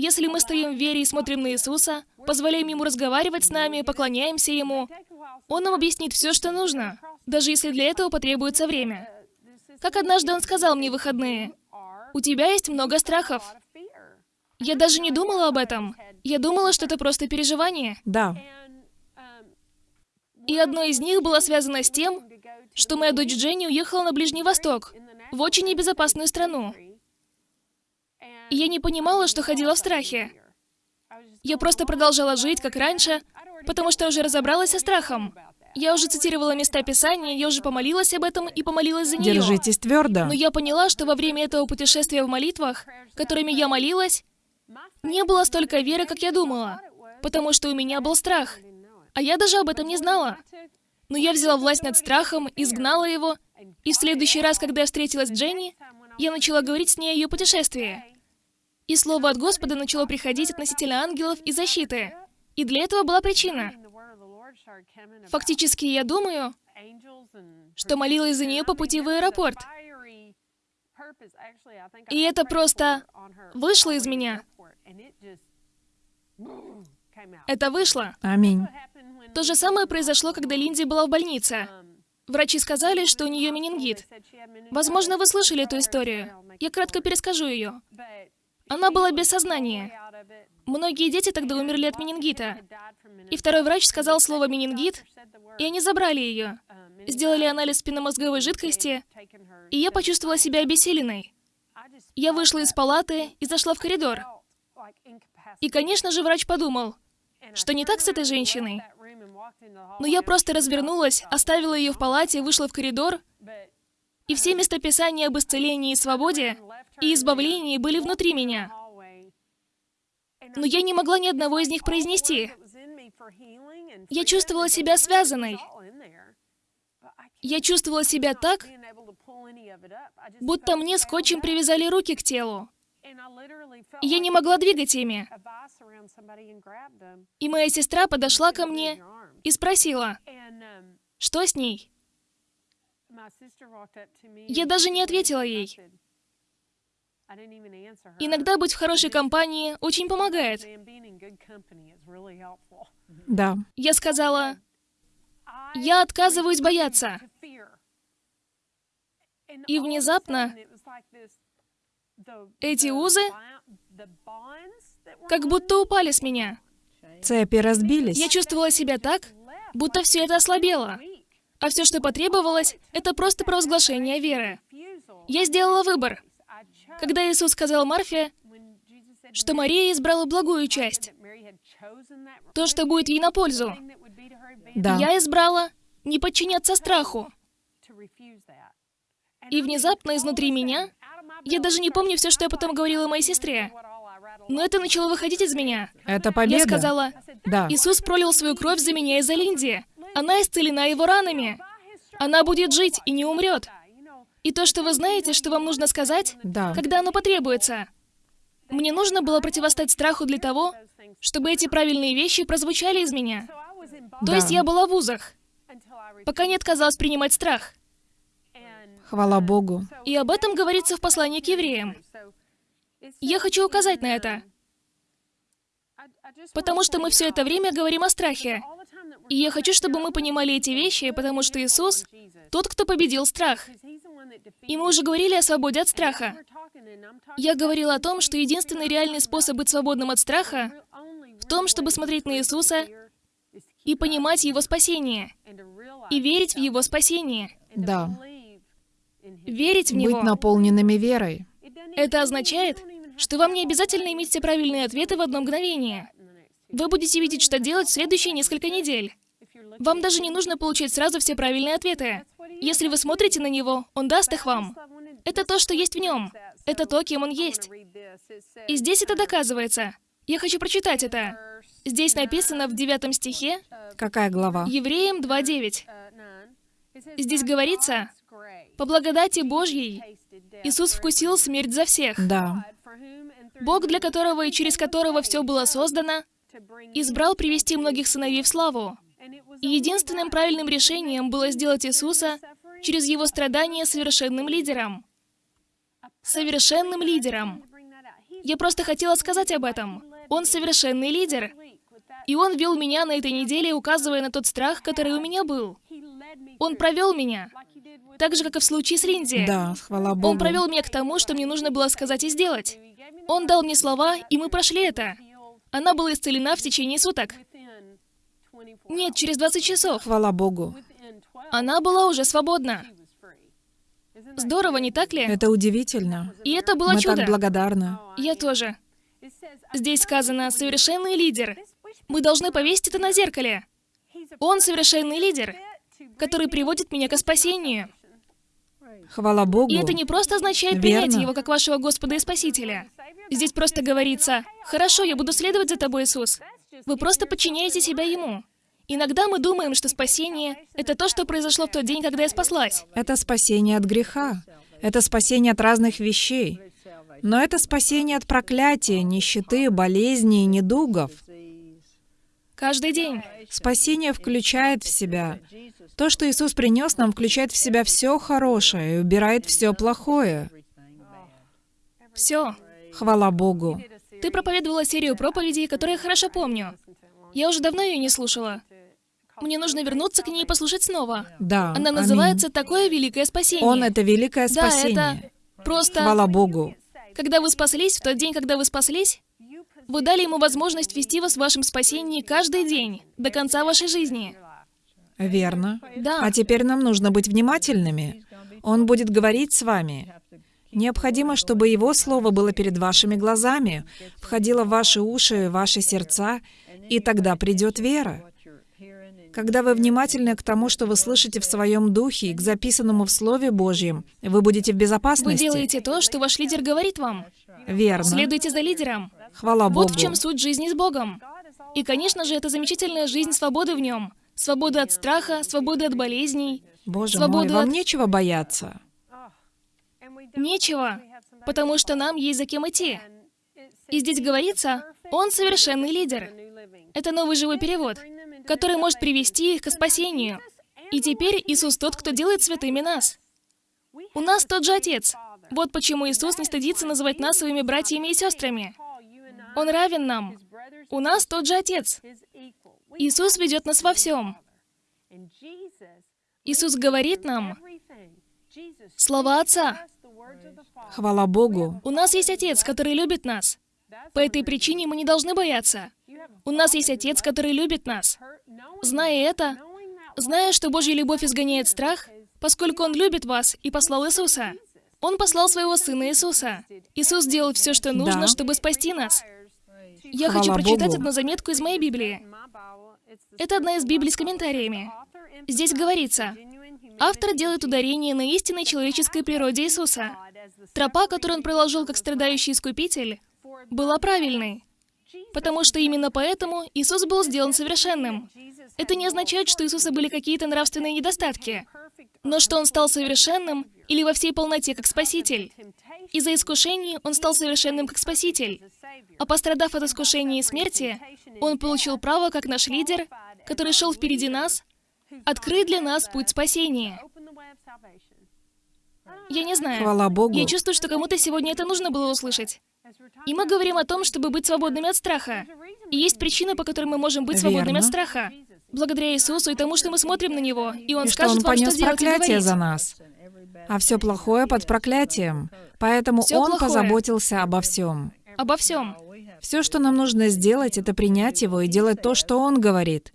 C: Если мы стоим в вере и смотрим на Иисуса, позволяем Ему разговаривать с нами, поклоняемся Ему, Он нам объяснит все, что нужно, даже если для этого потребуется время. Как однажды Он сказал мне в выходные, «У тебя есть много страхов». Я даже не думала об этом. Я думала, что это просто переживание.
B: Да.
C: И одно из них было связано с тем, что моя дочь Дженни уехала на Ближний Восток, в очень небезопасную страну. И я не понимала, что ходила в страхе. Я просто продолжала жить, как раньше, потому что уже разобралась со страхом. Я уже цитировала места Писания, я уже помолилась об этом и помолилась за нее.
B: Держитесь твердо.
C: Но я поняла, что во время этого путешествия в молитвах, которыми я молилась, не было столько веры, как я думала, потому что у меня был страх. А я даже об этом не знала. Но я взяла власть над страхом, изгнала его, и в следующий раз, когда я встретилась с Дженни, я начала говорить с ней о ее путешествии. И слово от Господа начало приходить относительно ангелов и защиты. И для этого была причина. Фактически, я думаю, что молилась за нее по пути в аэропорт. И это просто вышло из меня. Это вышло.
B: Аминь.
C: То же самое произошло, когда Линди была в больнице. Врачи сказали, что у нее менингит. Возможно, вы слышали эту историю. Я кратко перескажу ее. Она была без сознания. Многие дети тогда умерли от менингита. И второй врач сказал слово «менингит», и они забрали ее. Сделали анализ спинномозговой жидкости, и я почувствовала себя обессиленной. Я вышла из палаты и зашла в коридор. И, конечно же, врач подумал, что не так с этой женщиной. Но я просто развернулась, оставила ее в палате, вышла в коридор, и все местописания об исцелении и свободе и избавлении были внутри меня. Но я не могла ни одного из них произнести. Я чувствовала себя связанной. Я чувствовала себя так, будто мне скотчем привязали руки к телу. И я не могла двигать ими. И моя сестра подошла ко мне и спросила, что с ней? Я даже не ответила ей. Иногда быть в хорошей компании очень помогает.
B: Да.
C: Я сказала, я отказываюсь бояться. И внезапно эти узы как будто упали с меня.
B: Цепи разбились.
C: Я чувствовала себя так, будто все это ослабело. А все, что потребовалось, это просто провозглашение веры. Я сделала выбор. Когда Иисус сказал Марфе, что Мария избрала благую часть, то, что будет ей на пользу,
B: Да.
C: я избрала не подчиняться страху. И внезапно изнутри меня, я даже не помню все, что я потом говорила моей сестре, но это начало выходить из меня.
B: Это победа.
C: Я сказала,
B: Да.
C: Иисус пролил свою кровь за меня и за Линди. Она исцелена его ранами. Она будет жить и не умрет. И то, что вы знаете, что вам нужно сказать,
B: Да.
C: когда оно потребуется. Мне нужно было противостать страху для того, чтобы эти правильные вещи прозвучали из меня. То
B: Да.
C: есть я была в узах, пока не отказалась принимать страх.
B: Хвала Богу.
C: И об этом говорится в послании к евреям. Я хочу указать на это, потому что мы все это время говорим о страхе. И я хочу, чтобы мы понимали эти вещи, потому что Иисус — тот, кто победил страх. И мы уже говорили о свободе от страха. Я говорила о том, что единственный реальный способ быть свободным от страха в том, чтобы смотреть на Иисуса и понимать Его спасение, и верить в Его спасение,
B: Да.
C: верить в
B: Быть
C: Него.
B: наполненными верой.
C: Это означает, что вам не обязательно иметь все правильные ответы в одно мгновение. Вы будете видеть, что делать в следующие несколько недель. Вам даже не нужно получать сразу все правильные ответы. Если вы смотрите на него, он даст их вам. Это то, что есть в нем. Это то, кем он есть. И здесь это доказывается. Я хочу прочитать это. Здесь написано в девятом стихе,
B: Какая глава?
C: Евреям 2.9. Здесь говорится, «По благодати Божьей Иисус вкусил смерть за всех».
B: Да.
C: Бог, для которого и через которого все было создано, избрал привести многих сыновей в славу. И единственным правильным решением было сделать Иисуса через его страдания совершенным лидером. Совершенным лидером. Я просто хотела сказать об этом. Он совершенный лидер. И он вел меня на этой неделе, указывая на тот страх, который у меня был. Он провел меня. Так же, как и в случае с Линзи.
B: Да, хвала Богу.
C: Он провел меня к тому, что мне нужно было сказать и сделать. Он дал мне слова, и мы прошли это. Она была исцелена в течение суток. Нет, через 20 часов.
B: Хвала Богу.
C: Она была уже свободна. Здорово, не так ли?
B: Это удивительно.
C: И это было
B: Мы
C: чудо.
B: так благодарны.
C: Я тоже. Здесь сказано «совершенный лидер». Мы должны повесить это на зеркале. Он совершенный лидер, который приводит меня к спасению.
B: Хвала Богу.
C: И это не просто означает
B: Верно.
C: принять Его как вашего Господа и Спасителя. Здесь просто говорится, «Хорошо, я буду следовать за тобой, Иисус». Вы просто подчиняете себя Ему. Иногда мы думаем, что спасение — это то, что произошло в тот день, когда я спаслась.
B: Это спасение от греха. Это спасение от разных вещей. Но это спасение от проклятия, нищеты, болезней недугов.
C: Каждый день.
B: Спасение включает в себя. То, что Иисус принес нам, включает в себя все хорошее и убирает все плохое.
C: Все.
B: Хвала Богу.
C: Ты проповедовала серию проповедей, которые я хорошо помню. Я уже давно ее не слушала. Мне нужно вернуться к ней и послушать снова.
B: Да.
C: Она
B: аминь.
C: называется «Такое великое спасение».
B: Он — это великое
C: Да,
B: спасение.
C: это просто...
B: Хвала Богу.
C: Когда вы спаслись, в тот день, когда вы спаслись, вы дали ему возможность вести вас в вашем спасении каждый день, до конца вашей жизни.
B: Верно.
C: Да.
B: А теперь нам нужно быть внимательными. Он будет говорить с вами. Необходимо, чтобы Его Слово было перед вашими глазами, входило в ваши уши, ваши сердца, и тогда придет вера. Когда вы внимательны к тому, что вы слышите в своем духе и к записанному в Слове Божьем, вы будете в
C: Вы
B: безопасности.
C: делаете то, что ваш лидер говорит вам.
B: Верно.
C: Следуйте за лидером.
B: Хвала Богу.
C: Вот в чем суть жизни с Богом. И, конечно же, это замечательная жизнь свободы в нем. Свобода от страха, свобода от болезней.
B: Боже
C: свободу
B: мой, вам
C: от-
B: нечего бояться.
C: Нечего, потому что нам есть за кем идти. И здесь говорится, он совершенный лидер. Это новый живой перевод, который может привести их к спасению. И теперь Иисус тот, кто делает святыми нас. У нас тот же Отец. Вот почему Иисус не стыдится называть нас своими братьями и сестрами. Он равен нам. У нас тот же Отец. Иисус ведет нас во всем. Иисус говорит нам слова Отца.
B: Хвала Богу.
C: У нас есть Отец, который любит нас. По этой причине мы не должны бояться. У нас есть Отец, который любит нас. Зная это, зная, что Божья любовь изгоняет страх, поскольку Он любит вас и послал Иисуса. Он послал своего Сына Иисуса. Иисус сделал все, что нужно,
B: Да.
C: чтобы спасти нас. Я
B: Хвала
C: хочу прочитать
B: Богу.
C: одну заметку из моей Библии. Это одна из Библий с комментариями. Здесь говорится, автор делает ударение на истинной человеческой природе Иисуса. Тропа, которую он проложил как страдающий искупитель, была правильной. Потому что именно поэтому Иисус был сделан совершенным. Это не означает, что у Иисуса были какие-то нравственные недостатки, но что Он стал совершенным или во всей полноте как Спаситель. Из-за искушений Он стал совершенным как Спаситель. А пострадав от искушения и смерти, Он получил право, как наш лидер, который шел впереди нас, открыть для нас путь спасения. Я не знаю.
B: Хвала Богу.
C: Я чувствую, что кому-то сегодня это нужно было услышать. И мы говорим о том, чтобы быть свободными от страха. И есть причина, по которой мы можем быть свободными от
B: Верно.
C: страха. Благодаря Иисусу и тому, что мы смотрим на Него, и Он
B: И что
C: скажет
B: Он
C: вам, что
B: понес
C: и
B: проклятие за нас. А все плохое под проклятием. Поэтому
C: Всё
B: Он
C: плохое.
B: позаботился обо всем.
C: Обо всем.
B: Все, что нам нужно сделать, это принять Его и делать то, что Он говорит.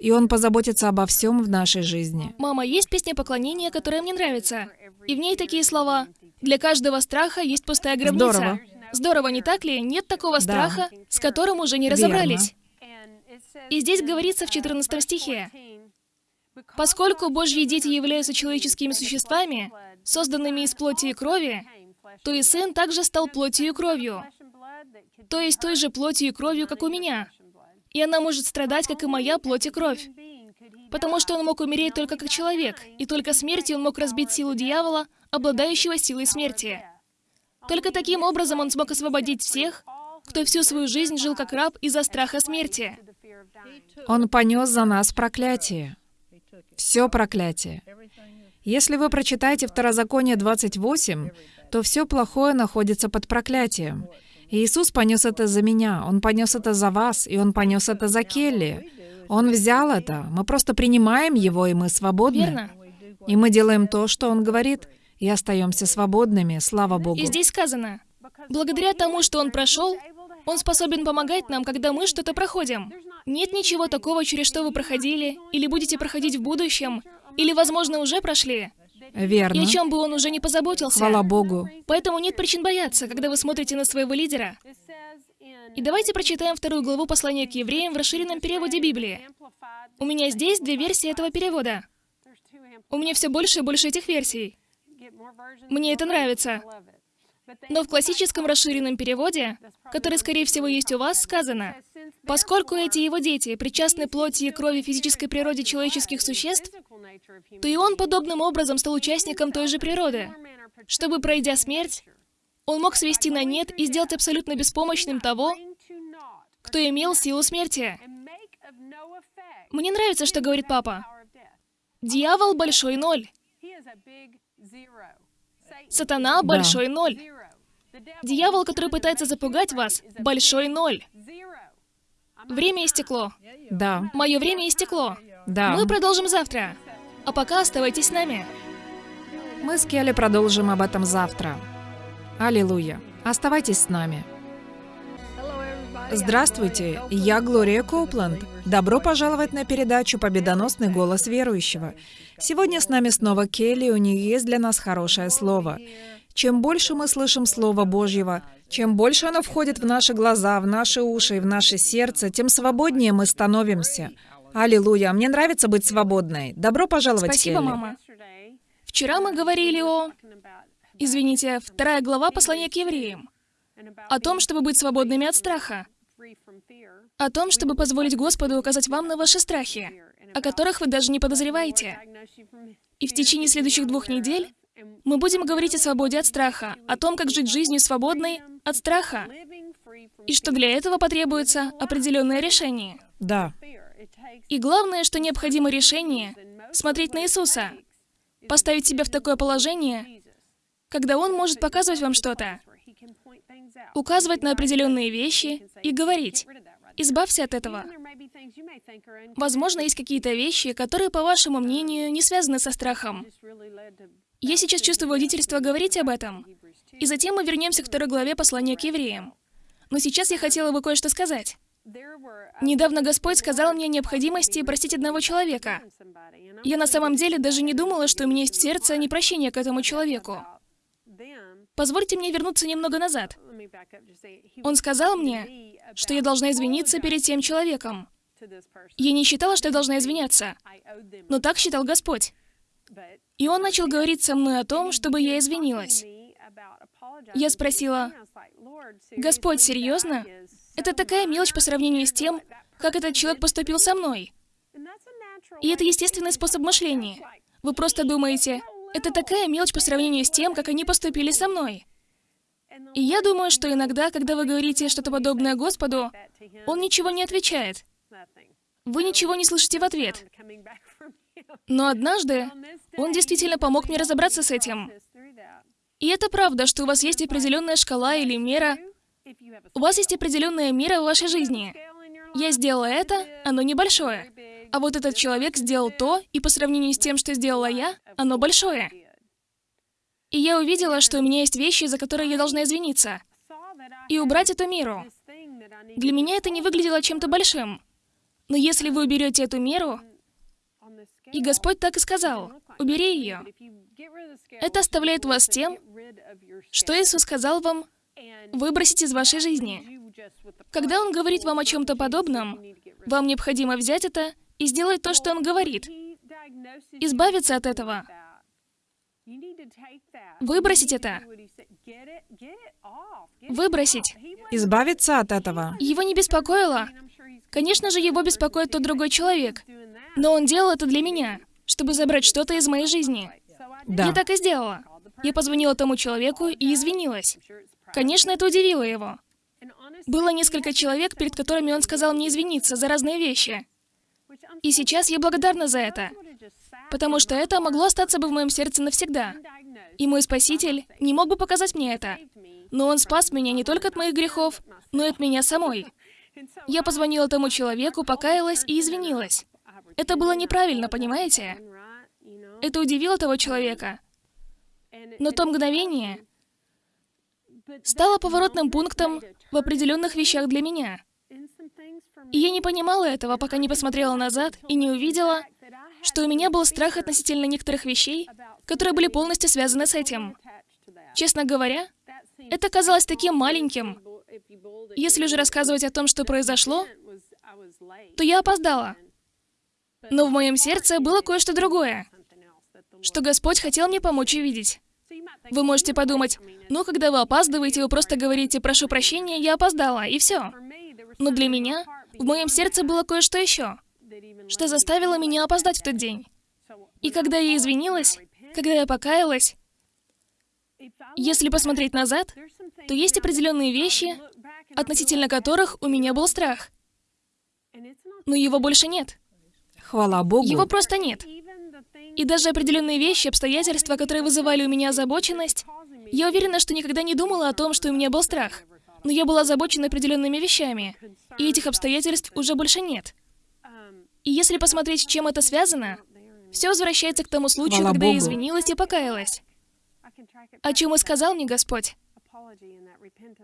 B: И Он позаботится обо всем в нашей жизни.
C: Мама, есть песня поклонения, которая мне нравится. И в ней такие слова. Для каждого страха есть пустая гробница.
B: Здорово.
C: Здорово, не так ли? Нет такого
B: Да.
C: страха, с которым уже не
B: Верно.
C: разобрались. И здесь говорится в 14 стихе, «Поскольку Божьи дети являются человеческими существами, созданными из плоти и крови, то и Сын также стал плотью и кровью, то есть той же плотью и кровью, как у меня. И она может страдать, как и моя плоть и кровь. Потому что он мог умереть только как человек, и только смертью он мог разбить силу дьявола, обладающего силой смерти. Только таким образом он смог освободить всех, кто всю свою жизнь жил как раб из-за страха смерти.
B: Он понес за нас проклятие. Все проклятие. Если вы прочитаете Второзаконие 28, то все плохое находится под проклятием. И Иисус понес это за меня, Он понес это за вас, и Он понес это за Келли. Он взял это. Мы просто принимаем Его, и мы свободны.
C: Верно?
B: И мы делаем то, что Он говорит, и остаемся свободными, слава Богу.
C: И здесь сказано, благодаря тому, что он прошел, он способен помогать нам, когда мы что-то проходим. Нет ничего такого, через что вы проходили, или будете проходить в будущем, или, возможно, уже прошли, и
B: Верно.
C: о чем бы он уже не позаботился.
B: Хвала Богу.
C: Поэтому нет причин бояться, когда вы смотрите на своего лидера. И давайте прочитаем вторую главу послания к евреям в расширенном переводе Библии. У меня здесь две версии этого перевода. У меня все больше и больше этих версий. Мне это нравится. Но в классическом расширенном переводе, который, скорее всего, есть у вас, сказано, «Поскольку эти его дети причастны плоти и крови физической природе человеческих существ, то и он подобным образом стал участником той же природы, чтобы, пройдя смерть, он мог свести на нет и сделать абсолютно беспомощным того, кто имел силу смерти. Мне нравится, что говорит папа. Дьявол — большой ноль. Сатана —
B: Да.
C: большой ноль. Дьявол, который пытается запугать вас, — большой ноль. Время истекло.
B: Да,
C: Мое время истекло.
B: да.
C: Мы продолжим завтра. А пока оставайтесь с нами.
B: Мы с Келли продолжим об этом завтра. Аллилуйя. Оставайтесь с нами. Здравствуйте, я Глория Коупланд. Добро пожаловать на передачу «Победоносный голос верующего». Сегодня с нами снова Келли, у нее есть для нас хорошее слово. Чем больше мы слышим Слово Божьего, чем больше оно входит в наши глаза, в наши уши и в наше сердце, тем свободнее мы становимся. Аллилуйя, мне нравится быть свободной. Добро пожаловать,
C: Спасибо,
B: Келли.
C: мама. Вчера мы говорили о... Извините, вторая глава послания к евреям. О том, чтобы быть свободными от страха. О том, чтобы позволить Господу указать вам на ваши страхи, о которых вы даже не подозреваете. И в течение следующих двух недель мы будем говорить о свободе от страха, о том, как жить жизнью свободной от страха, и что для этого потребуется определенное решение.
B: Да.
C: И главное, что необходимо решение — смотреть на Иисуса, поставить себя в такое положение, когда Он может показывать вам что-то, указывать на определенные вещи и говорить, «Избавься от этого». Возможно, есть какие-то вещи, которые, по вашему мнению, не связаны со страхом. Я сейчас чувствую водительство говорить об этом. И затем мы вернемся к второй главе послания к евреям. Но сейчас я хотела бы кое-что сказать. Недавно Господь сказал мне о необходимости простить одного человека. Я на самом деле даже не думала, что у меня есть в сердце непрощение к этому человеку. Позвольте мне вернуться немного назад. Он сказал мне, что я должна извиниться перед тем человеком. Я не считала, что я должна извиняться, но так считал Господь. И он начал говорить со мной о том, чтобы я извинилась. Я спросила, «Господь, серьезно? Это такая мелочь по сравнению с тем, как этот человек поступил со мной». И это естественный способ мышления. Вы просто думаете, это такая мелочь по сравнению с тем, как они поступили со мной. И я думаю, что иногда, когда вы говорите что-то подобное Господу, Он ничего не отвечает. Вы ничего не слышите в ответ. Но однажды Он действительно помог мне разобраться с этим. И это правда, что у вас есть определенная шкала или мера. У вас есть определенная мера в вашей жизни. Я сделала это, оно небольшое. А вот этот человек сделал то, и по сравнению с тем, что сделала я, оно большое. И я увидела, что у меня есть вещи, за которые я должна извиниться. И убрать эту меру. Для меня это не выглядело чем-то большим. Но если вы уберете эту меру, и Господь так и сказал, убери ее. Это оставляет вас тем, что Иисус сказал вам выбросить из вашей жизни. Когда Он говорит вам о чем-то подобном, вам необходимо взять это и сделать то, что Он говорит. Избавиться от этого. Выбросить это. Выбросить.
B: Избавиться от этого.
C: Его не беспокоило. Конечно же, его беспокоит тот другой человек. Но он делал это для меня, чтобы забрать что-то из моей жизни.
B: Да.
C: Я так и сделала. Я позвонила тому человеку и извинилась. Конечно, это удивило его. Было несколько человек, перед которыми он сказал мне извиниться за разные вещи. И сейчас я благодарна за это, потому что это могло остаться бы в моем сердце навсегда. И мой Спаситель не мог бы показать мне это. Но Он спас меня не только от моих грехов, но и от меня самой. Я позвонила тому человеку, покаялась и извинилась. Это было неправильно, понимаете? Это удивило того человека. Но то мгновение стало поворотным пунктом в определенных вещах для меня. И я не понимала этого, пока не посмотрела назад и не увидела, что у меня был страх относительно некоторых вещей, которые были полностью связаны с этим. Честно говоря, это казалось таким маленьким. Если же рассказывать о том, что произошло, то я опоздала. Но в моем сердце было кое-что другое, что Господь хотел мне помочь увидеть. Вы можете подумать, ну, когда вы опаздываете, вы просто говорите «прошу прощения, я опоздала», и все. Но для меня в моем сердце было кое-что еще, что заставило меня опоздать в тот день. И когда я извинилась, когда я покаялась, если посмотреть назад, то есть определенные вещи, относительно которых у меня был страх. Но его больше нет.
B: Хвала Богу.
C: Его просто нет. И даже определенные вещи, обстоятельства, которые вызывали у меня озабоченность, я уверена, что никогда не думала о том, что у меня был страх. Но я была озабочена определенными вещами, и этих обстоятельств уже больше нет. И если посмотреть, с чем это связано, все возвращается к тому случаю,
B: Хвала
C: когда я
B: Богу.
C: извинилась и покаялась. О чем и сказал мне Господь.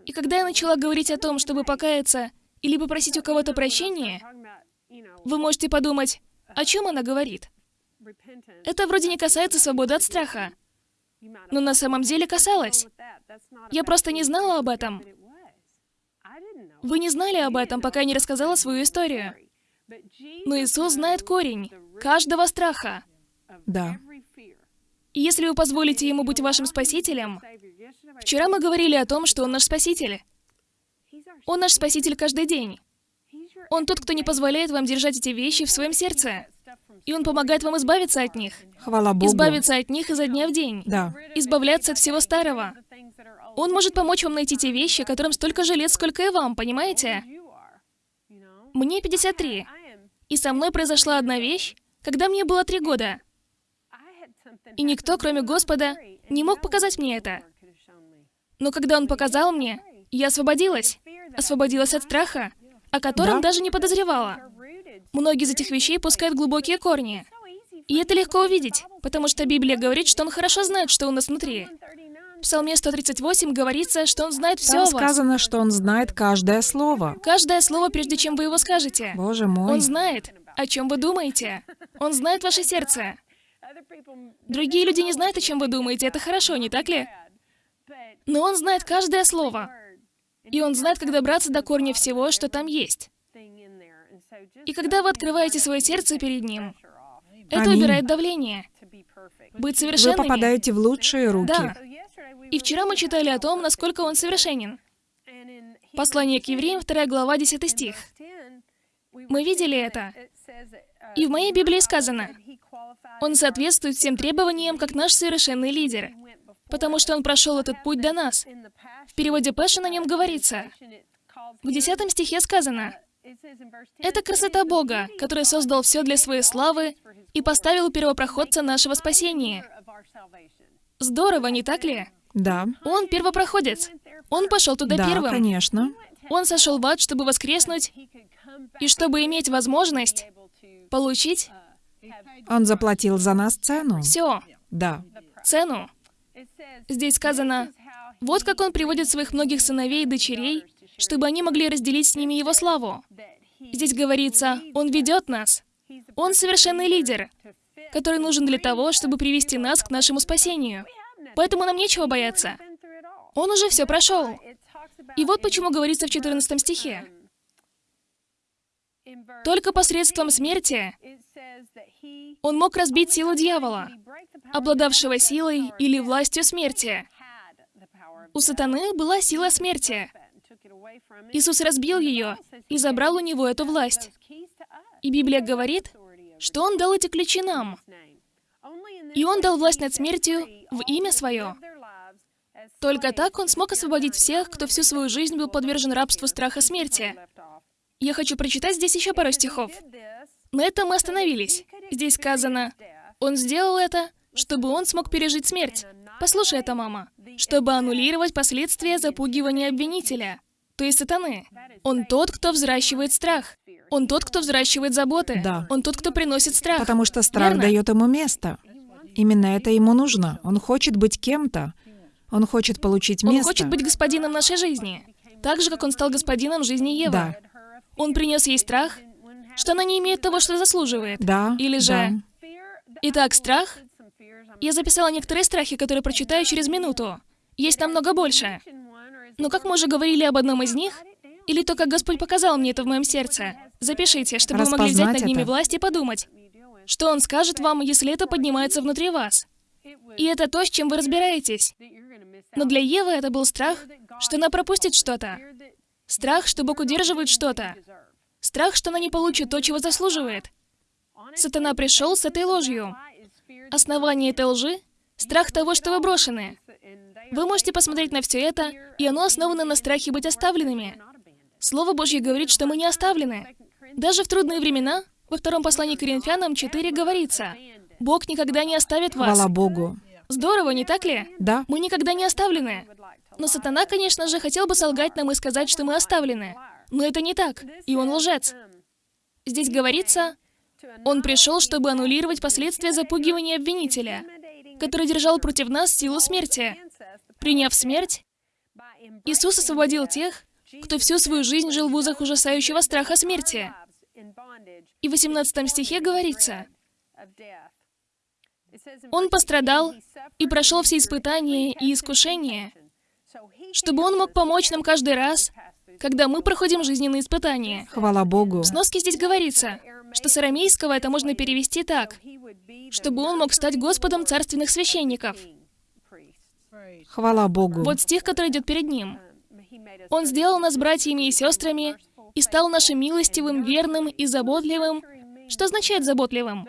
C: И когда я начала говорить о том, чтобы покаяться или попросить у кого-то прощения, вы можете подумать, о чем она говорит. Это вроде не касается свободы от страха. Но на самом деле касалось. Я просто не знала об этом. Вы не знали об этом, пока я не рассказала свою историю. Но Иисус знает корень каждого страха.
B: Да.
C: И если вы позволите Ему быть вашим Спасителем, вчера мы говорили о том, что Он наш Спаситель. Он наш Спаситель каждый день. Он тот, кто не позволяет вам держать эти вещи в своем сердце. И Он помогает вам избавиться от них.
B: Хвала Богу.
C: Избавиться от них изо дня в день.
B: Да.
C: Избавляться от всего старого. Он может помочь вам найти те вещи, которым столько же лет, сколько и вам, понимаете? Мне 53. И со мной произошла одна вещь, когда мне было три года. И никто, кроме Господа, не мог показать мне это. Но когда Он показал мне, я освободилась. Освободилась от страха, о котором
B: Да.
C: даже не подозревала. Многие из этих вещей пускают глубокие корни. И это легко увидеть, потому что Библия говорит, что Он хорошо знает, что у нас внутри. В Псалме 138 говорится, что Он знает все
B: Там
C: о вас.
B: сказано, что он знает каждое слово.
C: Каждое слово, прежде чем вы его скажете.
B: Боже мой.
C: Он знает, о чем вы думаете. Он знает ваше сердце. Другие люди не знают, о чем вы думаете. Это хорошо, не так ли? Но он знает каждое слово. И он знает, когда браться до корня всего, что там есть. И когда вы открываете свое сердце перед ним, это
B: Аминь.
C: убирает давление. Быть
B: Вы
C: совершенными.
B: попадаете в лучшие руки.
C: Да. И вчера мы читали о том, насколько он совершенен. Послание к евреям, 2 глава, 10 стих. Мы видели это. И в моей Библии сказано, Он соответствует всем требованиям, как наш совершенный лидер, потому что Он прошел этот путь до нас. В переводе Пэша на нем говорится. В 10 стихе сказано, «Это красота Бога, который создал все для своей славы и поставил первопроходца нашего спасения». Здорово, не так ли?
B: Да.
C: Он первопроходец. Он пошел туда
B: да,
C: первым.
B: конечно.
C: Он сошел в ад, чтобы воскреснуть, и чтобы иметь возможность получить
B: Он заплатил за нас цену.
C: все,
B: Да.
C: цену. Здесь сказано, вот как он приводит своих многих сыновей и дочерей, чтобы они могли разделить с ними его славу. Здесь говорится, он ведет нас. Он совершенный лидер, который нужен для того, чтобы привести нас к нашему спасению. Поэтому нам нечего бояться. Он уже все прошел. И вот почему говорится в 14 стихе. Только посредством смерти он мог разбить силу дьявола, обладавшего силой или властью смерти. У сатаны была сила смерти. Иисус разбил ее и забрал у него эту власть. И Библия говорит, что Он дал эти ключи нам. И Он дал власть над смертью в имя Свое. Только так Он смог освободить всех, кто всю свою жизнь был подвержен рабству страха смерти. Я хочу прочитать здесь еще пару стихов. На этом мы остановились. Здесь сказано, Он сделал это, чтобы Он смог пережить смерть. Послушай это, мама. Чтобы аннулировать последствия запугивания обвинителя, то есть сатаны. Он тот, кто взращивает страх. Он тот, кто взращивает заботы.
B: Да.
C: Он тот, кто приносит страх.
B: Потому что страх
C: Верно?
B: дает ему место. Именно это ему нужно. Он хочет быть кем-то. Он хочет получить
C: Он
B: место.
C: хочет быть господином нашей жизни. Так же, как он стал господином жизни Евы.
B: Да.
C: Он принес ей страх, что она не имеет того, что заслуживает.
B: Да.
C: Или же...
B: да.
C: Итак, страх. Я записала некоторые страхи, которые прочитаю через минуту. Есть намного больше. Но как мы уже говорили об одном из них, или то, как Господь показал мне это в моем сердце, запишите, чтобы вы могли взять над ними
B: это.
C: власть и подумать, что Он скажет вам, если это поднимается внутри вас. И это то, с чем вы разбираетесь. Но для Евы это был страх, что она пропустит что-то. Страх, что Бог удерживает что-то. Страх, что она не получит то, чего заслуживает. Сатана пришел с этой ложью. Основание этой лжи — страх того, что вы брошены. Вы можете посмотреть на все это, и оно основано на страхе быть оставленными. Слово Божье говорит, что мы не оставлены. Даже в трудные времена, во втором послании к Коринфянам 4 говорится, Бог никогда не оставит вас.
B: Хвала Богу.
C: Здорово, не так ли?
B: Да.
C: Мы никогда не оставлены. Но сатана, конечно же, хотел бы солгать нам и сказать, что мы оставлены. Но это не так, и он лжец. Здесь говорится, он пришел, чтобы аннулировать последствия запугивания обвинителя, который держал против нас силу смерти. Приняв смерть, Иисус освободил тех, кто всю свою жизнь жил в узах ужасающего страха смерти. И в 18 стихе говорится, Он пострадал и прошел все испытания и искушения, чтобы Он мог помочь нам каждый раз когда мы проходим жизненные испытания.
B: Хвала Богу.
C: В сноске здесь говорится, что с арамейского это можно перевести так, чтобы он мог стать Господом царственных священников.
B: Хвала Богу.
C: Вот стих, который идет перед ним. Он сделал нас братьями и сестрами и стал нашим милостивым, верным и заботливым. Что означает заботливым?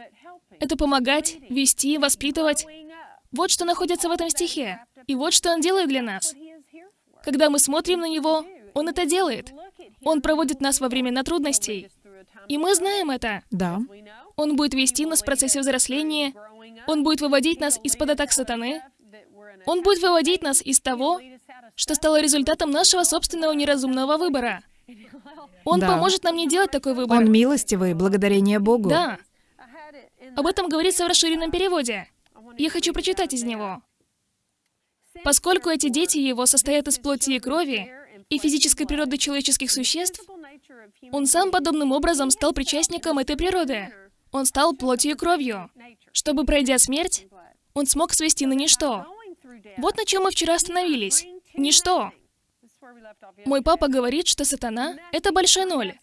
C: Это помогать, вести, воспитывать. Вот что находится в этом стихе. И вот что он делает для нас. Когда мы смотрим на него, он это делает. Он проводит нас во времена трудностей. И мы знаем это.
B: Да.
C: Он будет вести нас в процессе взросления. Он будет выводить нас из-под атак сатаны. Он будет выводить нас из того, что стало результатом нашего собственного неразумного выбора. Он
B: Да.
C: поможет нам не делать такой выбор.
B: Он милостивый, благодарение Богу.
C: Да. Об этом говорится в расширенном переводе. Я хочу прочитать из него. Поскольку эти дети его состоят из плоти и крови и физической природы человеческих существ, он сам подобным образом стал причастником этой природы. Он стал плотью и кровью, чтобы, пройдя смерть, он смог свести на ничто. Вот на чем мы вчера остановились. Ничто. Мой папа говорит, что сатана — это большой ноль.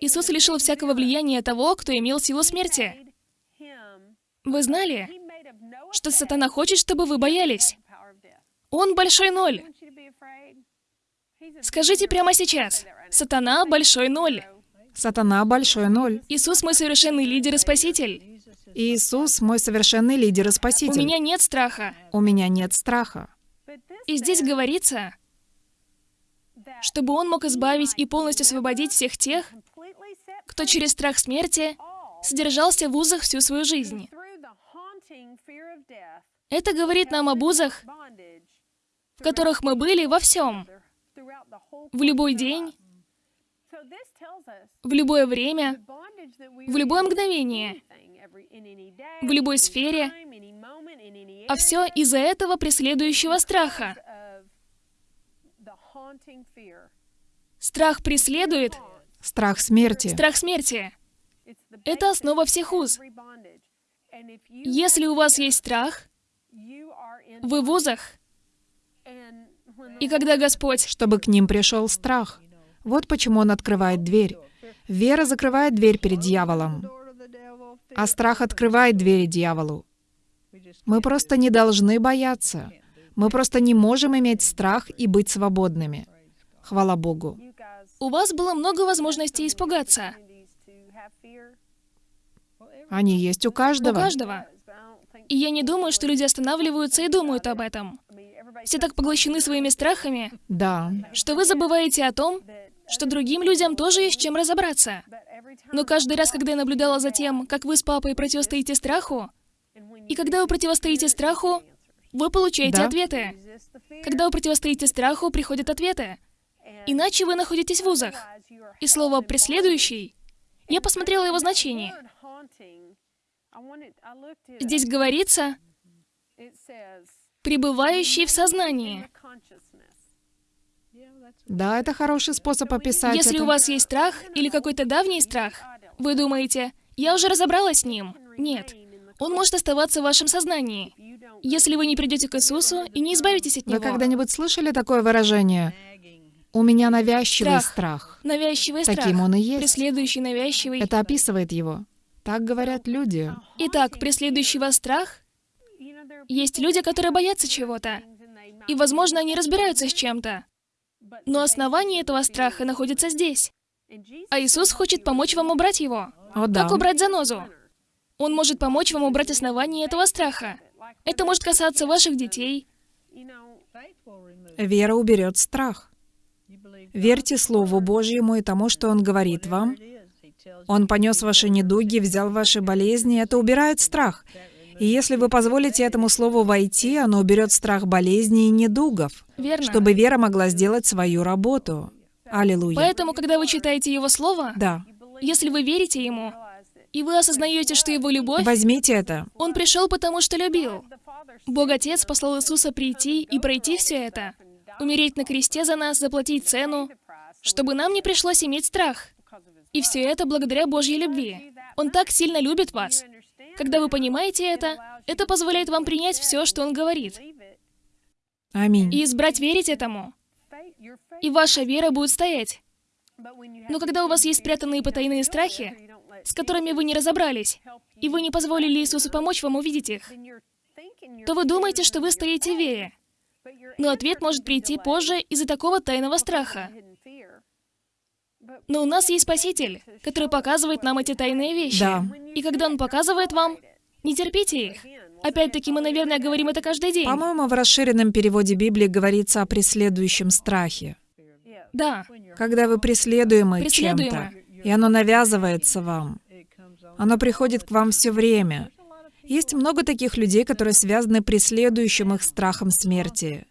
C: Иисус лишил всякого влияния того, кто имел силу смерти. Вы знали, что сатана хочет, чтобы вы боялись? Он большой ноль. Скажите прямо сейчас. Сатана — большой ноль.
B: Сатана большой ноль.
C: Иисус — мой совершенный лидер и спаситель.
B: Иисус мой совершенный лидер и
C: У
B: спаситель.
C: меня нет страха.
B: У меня нет страха.
C: И здесь говорится, чтобы он мог избавить и полностью освободить всех тех, кто через страх смерти содержался в узах всю свою жизнь. Это говорит нам об узах, в которых мы были во всем. В любой день, в любое время, в любое мгновение, в любой сфере, а все из-за этого преследующего страха. Страх преследует,
B: Страх смерти.
C: страх смерти. Это основа всех уз. Если у вас есть страх, вы в узах, и когда Господь...
B: Чтобы к ним пришел страх. Вот почему он открывает дверь. Вера закрывает дверь перед дьяволом, а страх открывает двери дьяволу. Мы просто не должны бояться. Мы просто не можем иметь страх и быть свободными. Хвала Богу.
C: У вас было много возможностей испугаться.
B: Они есть у
C: У
B: каждого.
C: каждого. И я не думаю, что люди останавливаются и думают об этом. Все так поглощены своими страхами,
B: Да.
C: что вы забываете о том, что другим людям тоже есть чем разобраться. Но каждый раз, когда я наблюдала за тем, как вы с папой противостоите страху, и когда вы противостоите страху, вы получаете
B: Да.
C: ответы. Когда вы противостоите страху, приходят ответы. Иначе вы находитесь в узах. И слово «преследующий» я посмотрела его значение. Здесь говорится «пребывающий в сознании».
B: Да, это хороший способ описать
C: Если
B: это.
C: у вас есть страх или какой-то давний страх, вы думаете, я уже разобралась с ним. Нет. Он может оставаться в вашем сознании, если вы не придете к Иисусу и не избавитесь от
B: Вы
C: него.
B: когда-нибудь слышали такое выражение? У меня навязчивый
C: Страх.
B: страх.
C: Навязчивый страх.
B: Таким он и есть.
C: Преследующий навязчивый.
B: Это описывает его. Так говорят люди.
C: Итак, преследующий вас страх, есть люди, которые боятся чего-то. И, возможно, они разбираются с чем-то. Но основание этого страха находится здесь. А Иисус хочет помочь вам убрать его.
B: О да.
C: Как убрать занозу? Он может помочь вам убрать основание этого страха. Это может касаться ваших детей.
B: Вера уберет страх. Верьте Слову Божьему и тому, что Он говорит вам. Он понес ваши недуги, взял ваши болезни. Это убирает страх. И если вы позволите этому Слову войти, оно уберет страх болезней и недугов,
C: Верно.
B: чтобы вера могла сделать свою работу. Аллилуйя.
C: Поэтому, когда вы читаете Его Слово,
B: Да.
C: если вы верите Ему, и вы осознаете, что Его любовь,
B: Возьмите это.
C: Он пришел, потому что любил. Бог Отец послал Иисуса прийти и пройти все это, умереть на кресте за нас, заплатить цену, чтобы нам не пришлось иметь страх. И все это благодаря Божьей любви. Он так сильно любит вас. Когда вы понимаете это, это позволяет вам принять все, что Он говорит,
B: Аминь.
C: и избрать верить этому. и ваша вера будет стоять. Но когда у вас есть спрятанные потайные страхи, с которыми вы не разобрались, и вы не позволили Иисусу помочь вам увидеть их, то вы думаете, что вы стоите в вере. Но ответ может прийти позже из-за такого тайного страха. Но у нас есть Спаситель, который показывает нам эти тайные вещи.
B: Да.
C: И когда Он показывает вам, не терпите их. Опять-таки, мы, наверное, говорим это каждый день.
B: По-моему, в расширенном переводе Библии говорится о преследующем страхе.
C: Да,
B: Когда вы преследуемы чем-то,
C: Преследуемы.
B: И оно навязывается вам, оно приходит к вам все время. Есть много таких людей, которые связаны преследующим их страхом смерти.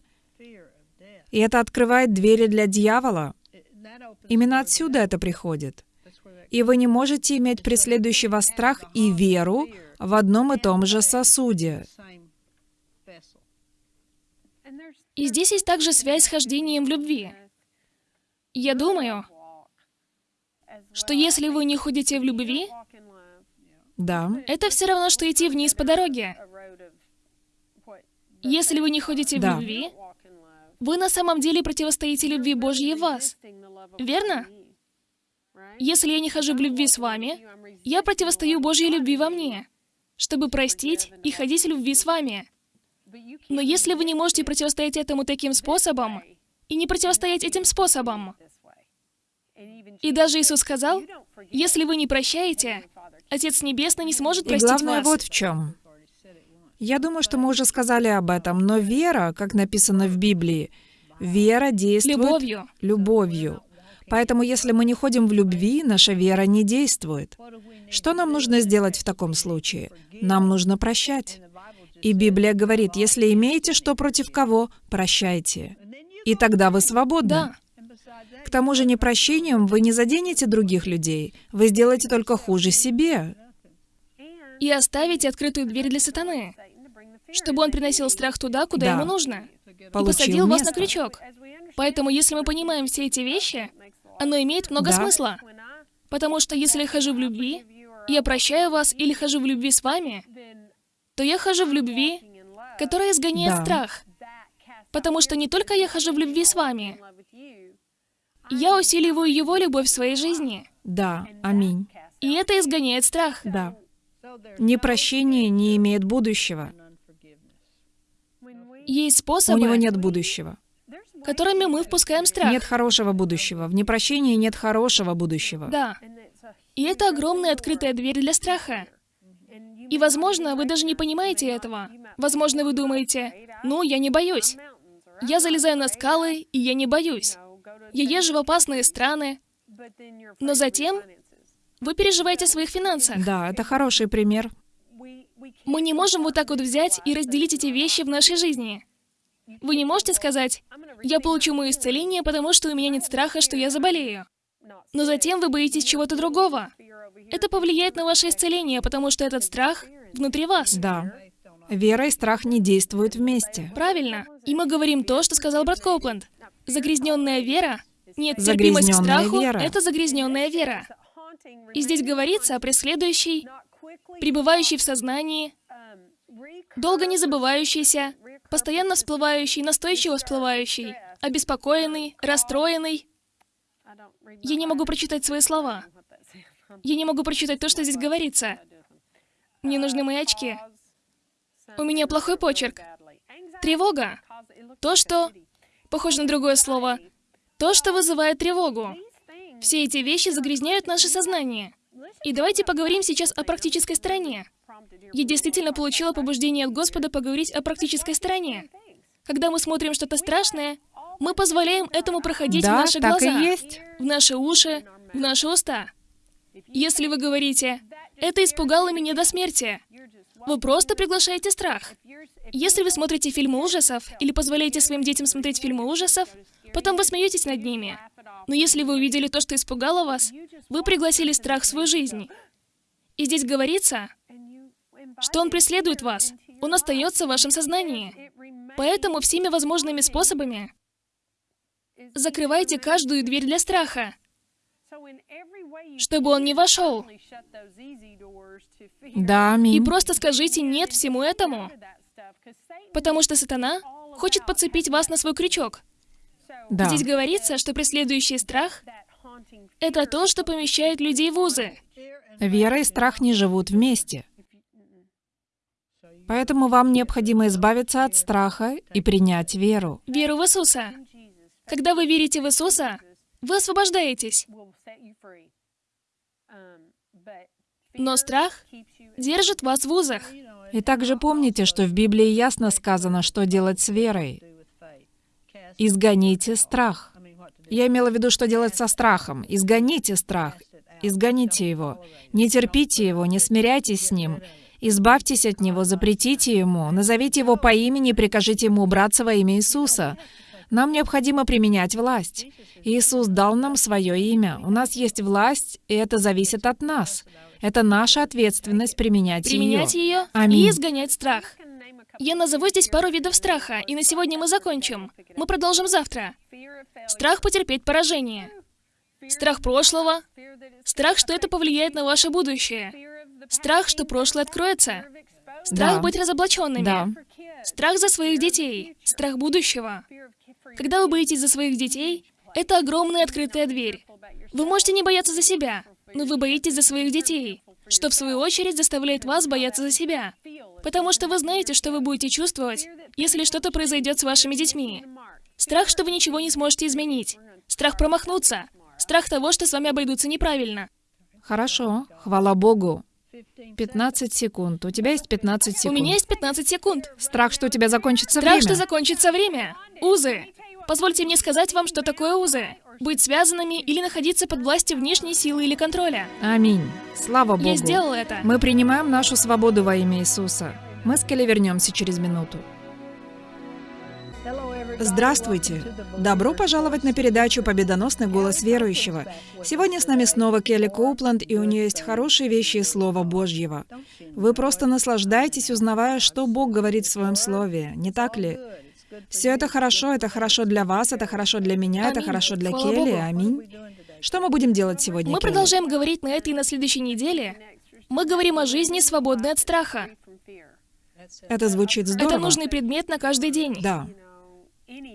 B: И это открывает двери для дьявола. Именно отсюда это приходит. И вы не можете иметь преследующий вас страх и веру в одном и том же сосуде.
C: и здесь есть также связь с хождением в любви. Я думаю, что если вы не ходите в любви,
B: Да.
C: это все равно, что идти вниз по дороге. Если вы не ходите в
B: Да.
C: любви, вы на самом деле противостоите любви Божьей в вас. Верно? Если я не хожу в любви с вами, я противостою Божьей любви во мне, чтобы простить и ходить в любви с вами. Но если вы не можете противостоять этому таким способом, и не противостоять этим способом, и даже Иисус сказал, если вы не прощаете, Отец Небесный не сможет
B: И
C: простить
B: главное
C: вас.
B: вот в чем. Я думаю, что мы уже сказали об этом, но вера, как написано в Библии, вера действует
C: Любовью.
B: любовью. Поэтому если мы не ходим в любви, наша вера не действует. Что нам нужно сделать в таком случае? Нам нужно прощать. И Библия говорит, если имеете что против кого, прощайте. И тогда вы свободны.
C: Да.
B: К тому же непрощением вы не заденете других людей, вы сделаете только хуже себе.
C: И оставите открытую дверь для сатаны, чтобы он приносил страх туда, куда
B: Да.
C: ему нужно, и
B: Получил
C: посадил вас на
B: место.
C: крючок. Поэтому, если мы понимаем все эти вещи, оно имеет много
B: Да.
C: смысла. Потому что если я хожу в любви, я прощаю вас или хожу в любви с вами, то я хожу в любви, которая изгоняет
B: Да.
C: страх. Потому что не только я хожу в любви с вами, я усиливаю его любовь в своей жизни.
B: Да, аминь.
C: И это изгоняет страх.
B: Да. Непрощение не имеет будущего.
C: Есть
B: У
C: способы,
B: него нет будущего.
C: которыми мы впускаем страх.
B: Нет хорошего будущего. В непрощении нет хорошего будущего.
C: Да. И это огромная открытая дверь для страха. И, возможно, вы даже не понимаете этого. Возможно, вы думаете, ну, я не боюсь. Я залезаю на скалы, и я не боюсь. Я езжу в опасные страны. Но затем Вы переживаете о своих финансах.
B: Да, это хороший пример.
C: Мы не можем вот так вот взять и разделить эти вещи в нашей жизни. Вы не можете сказать, я получу мое исцеление, потому что у меня нет страха, что я заболею. Но затем вы боитесь чего-то другого. Это повлияет на ваше исцеление, потому что этот страх внутри вас.
B: Да. Вера и страх не действуют вместе.
C: Правильно. И мы говорим то, что сказал брат Коупленд. Загрязненная вера, нет терпимость к страху,
B: вера.
C: это загрязненная вера. И здесь говорится о преследующей, пребывающей в сознании, долго не забывающейся, постоянно всплывающей, настойчиво всплывающей, обеспокоенный, расстроенный. Я не могу прочитать свои слова. Я не могу прочитать то, что здесь говорится. Мне нужны мои очки. У меня плохой почерк. Тревога. То, что... Похоже на другое слово. То, что вызывает тревогу. Все эти вещи загрязняют наше сознание. И давайте поговорим сейчас о практической стороне. Я действительно получила побуждение от Господа поговорить о практической стороне. Когда мы смотрим что-то страшное, мы позволяем этому проходить в
B: Да,
C: наши
B: так
C: глаза,
B: и есть.
C: в наши уши, в наши уста. Если вы говорите, это испугало меня до смерти, вы просто приглашаете страх. Если вы смотрите фильмы ужасов или позволяете своим детям смотреть фильмы ужасов, потом вы смеетесь над ними. Но если вы увидели то, что испугало вас, вы пригласили страх в свою жизнь. И здесь говорится, что он преследует вас. Он остается в вашем сознании. Поэтому всеми возможными способами закрывайте каждую дверь для страха, чтобы он не вошел.
B: Да,
C: И
B: аминь.
C: просто скажите «нет» всему этому, потому что сатана хочет подцепить вас на свой крючок.
B: Да.
C: Здесь говорится, что преследующий страх — это то, что помещает людей в узы.
B: Вера и страх не живут вместе. Поэтому вам необходимо избавиться от страха и принять веру.
C: Веру в Иисуса. Когда вы верите в Иисуса, вы освобождаетесь. Но страх держит вас в узах.
B: И также помните, что в Библии ясно сказано, что делать с верой. Изгоните страх. Я имела в виду, что делать со страхом. Изгоните страх. Изгоните его. Не терпите его, не смиряйтесь с ним. Избавьтесь от него, запретите ему, назовите его по имени и прикажите ему убраться во имя Иисуса. Нам необходимо применять власть. Иисус дал нам свое имя. У нас есть власть, и это зависит от нас. Это наша ответственность применять,
C: Применять
B: ее.
C: ее
B: Аминь.
C: и изгонять страх. Я назову здесь пару видов страха, и на сегодня мы закончим. Мы продолжим завтра. Страх потерпеть поражение. Страх прошлого. Страх, что это повлияет на ваше будущее. Страх, что прошлое откроется. Страх
B: Да.
C: быть разоблаченными.
B: Да.
C: Страх за своих детей. Страх будущего. Когда вы боитесь за своих детей, это огромная открытая дверь. Вы можете не бояться за себя, но вы боитесь за своих детей, что в свою очередь заставляет вас бояться за себя. Потому что вы знаете, что вы будете чувствовать, если что-то произойдет с вашими детьми. Страх, что вы ничего не сможете изменить. Страх промахнуться. Страх того, что с вами обойдутся неправильно.
B: Хорошо, хвала Богу. 15 секунд. У тебя есть 15
C: У
B: секунд.
C: меня есть 15 секунд.
B: Страх, что у тебя закончится
C: Страх,
B: время.
C: что закончится время. Узы. Позвольте мне сказать вам, что такое узы. Быть связанными или находиться под властью внешней силы или контроля.
B: Аминь. Слава Богу.
C: Я сделала это.
B: Мы принимаем нашу свободу во имя Иисуса. Мы с Келли вернемся через минуту. Здравствуйте! Добро пожаловать на передачу «Победоносный голос верующего». Сегодня с нами снова Келли Коупланд, и у нее есть хорошие вещи из Слова Божьего. Вы просто наслаждаетесь, узнавая, что Бог говорит в Своем Слове, не так ли? Все это хорошо, это хорошо для вас, это хорошо для меня, это
C: Аминь.
B: хорошо для
C: Слава
B: Келли,
C: Богу.
B: аминь. Что мы будем делать сегодня,
C: Мы
B: Келли?
C: продолжаем говорить на этой и на следующей неделе. Мы говорим о жизни, свободной от страха.
B: Это звучит здорово.
C: Это нужный предмет на каждый день.
B: Да.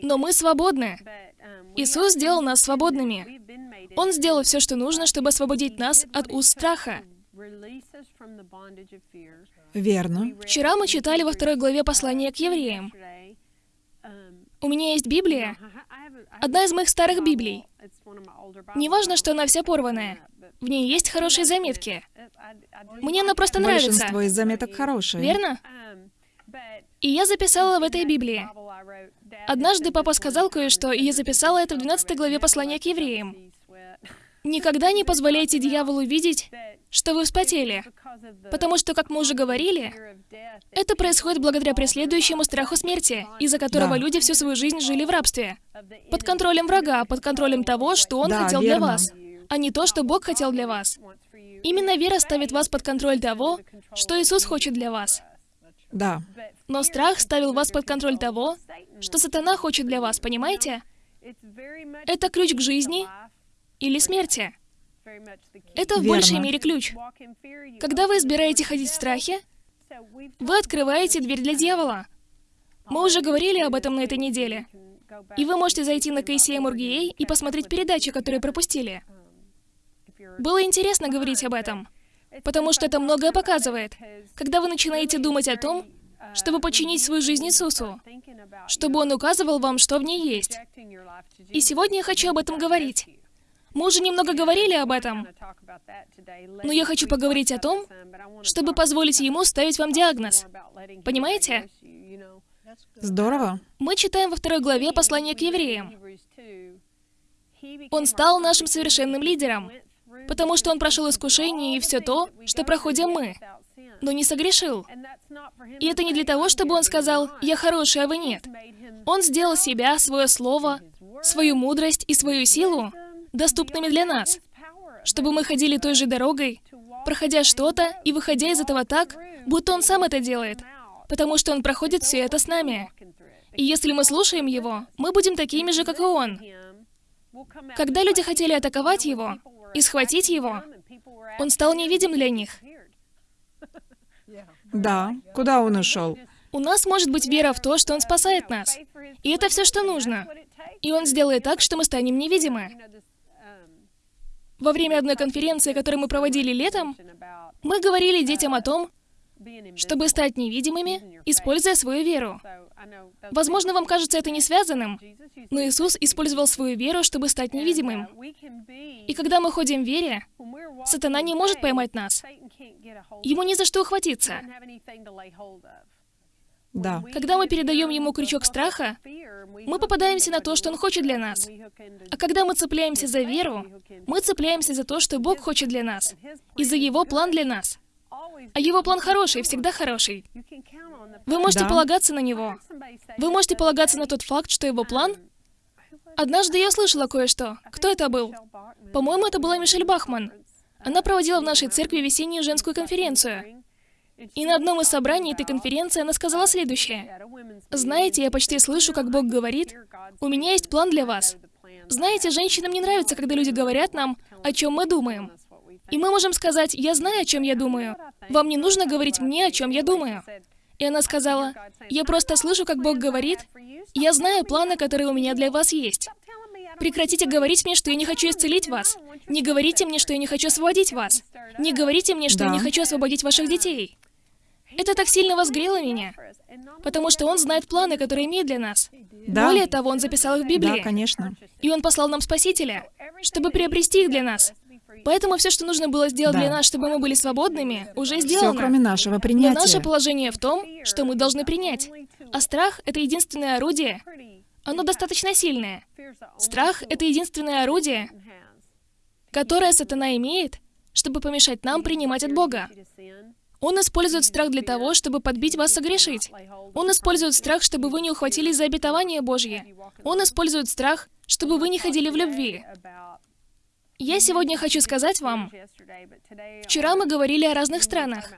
C: Но мы свободны. Иисус сделал нас свободными. Он сделал все, что нужно, чтобы освободить нас от уз страха.
B: Верно.
C: Вчера мы читали во второй главе послания к евреям. У меня есть Библия, одна из моих старых Библий. Неважно, что она вся порванная. В ней есть хорошие заметки. Мне она просто нравится.
B: Большинство из заметок хорошие.
C: Верно? И я записала в этой Библии. Однажды папа сказал кое-что, и я записала это в 12 главе послания к евреям. Никогда не позволяйте дьяволу видеть, что вы вспотели. Потому что, как мы уже говорили, это происходит благодаря преследующему страху смерти, из-за которого
B: Да.
C: люди всю свою жизнь жили в рабстве. Под контролем врага, под контролем того, что он
B: Да,
C: хотел для
B: верно.
C: вас, а не то, что Бог хотел для вас. Именно вера ставит вас под контроль того, что Иисус хочет для вас.
B: Да.
C: Но страх ставил вас под контроль того, что сатана хочет для вас, понимаете? Это ключ к жизни или смерти. Это в
B: Верно.
C: большей мере ключ. Когда вы избираете ходить в страхе, вы открываете дверь для дьявола. Мы уже говорили об этом на этой неделе. И вы можете зайти на KCM.org.ua и посмотреть передачи, которые пропустили. Было интересно говорить об этом, потому что это многое показывает. Когда вы начинаете думать о том, чтобы подчинить свою жизнь Иисусу, чтобы Он указывал вам, что в ней есть. И сегодня я хочу об этом говорить. Мы уже немного говорили об этом, но я хочу поговорить о том, чтобы позволить Ему ставить вам диагноз. Понимаете?
B: Здорово.
C: Мы читаем во второй главе послание к евреям. Он стал нашим совершенным лидером, потому что он прошел искушение и все то, что проходим мы, но не согрешил. И это не для того, чтобы он сказал «я хороший, а вы нет». Он сделал себя, свое слово, свою мудрость и свою силу доступными для нас, чтобы мы ходили той же дорогой, проходя что-то и выходя из этого так, будто он сам это делает, потому что он проходит все это с нами. И если мы слушаем его, мы будем такими же, как и он. Когда люди хотели атаковать его и схватить его, он стал невидим для них.
B: Да. Куда он ушел?
C: У нас может быть вера в то, что Он спасает нас. И это все, что нужно. И Он сделает так, что мы станем невидимы. Во время одной конференции, которую мы проводили летом, мы говорили детям о том, чтобы стать невидимыми, используя свою веру. Возможно, вам кажется это не связанным, но Иисус использовал свою веру, чтобы стать невидимым. И когда мы ходим в вере, сатана не может поймать нас. Ему не за что ухватиться.
B: Да.
C: Когда мы передаем ему крючок страха, мы попадаемся на то, что он хочет для нас. А когда мы цепляемся за веру, мы цепляемся за то, что Бог хочет для нас, и за Его план для нас. А Его план хороший, всегда хороший. Вы можете
B: Да.
C: полагаться на Него. Вы можете полагаться на тот факт, что Его план... Однажды я слышала кое-что. Кто это был? По-моему, это была Мишель Бахман. Она проводила в нашей церкви весеннюю женскую конференцию. И на одном из собраний этой конференции она сказала следующее. Знаете, я почти слышу, как Бог говорит, «У меня есть план для вас». Знаете, женщинам не нравится, когда люди говорят нам, о чем мы думаем. И мы можем сказать, «Я знаю, о чем я думаю. Вам не нужно говорить мне, о чем я думаю». И она сказала, «Я просто слышу, как Бог говорит, я знаю планы, которые у меня для вас есть. Прекратите говорить мне, что я не хочу исцелить вас. Не говорите мне, что я не хочу освободить вас. Не говорите мне, что я
B: Да.
C: не хочу освободить ваших детей. Это так сильно возгрело меня, потому что Он знает планы, которые имеет для нас.
B: Да.
C: Более того, Он записал их в Библии.
B: Да, конечно.
C: И Он послал нам Спасителя, чтобы приобрести их для нас. Поэтому все, что нужно было сделать
B: Да.
C: для нас, чтобы мы были свободными, уже
B: Все,
C: сделано.
B: кроме нашего
C: Но
B: принятия.
C: наше положение в том, что мы должны принять. А страх — это единственное орудие. Оно достаточно сильное. Страх — это единственное орудие, которое сатана имеет, чтобы помешать нам принимать от Бога. Он использует страх для того, чтобы подбить вас согрешить. Он использует страх, чтобы вы не ухватились за обетование Божье. Он использует страх, чтобы вы не ходили в любви. Я сегодня хочу сказать вам, вчера мы говорили о разных странах,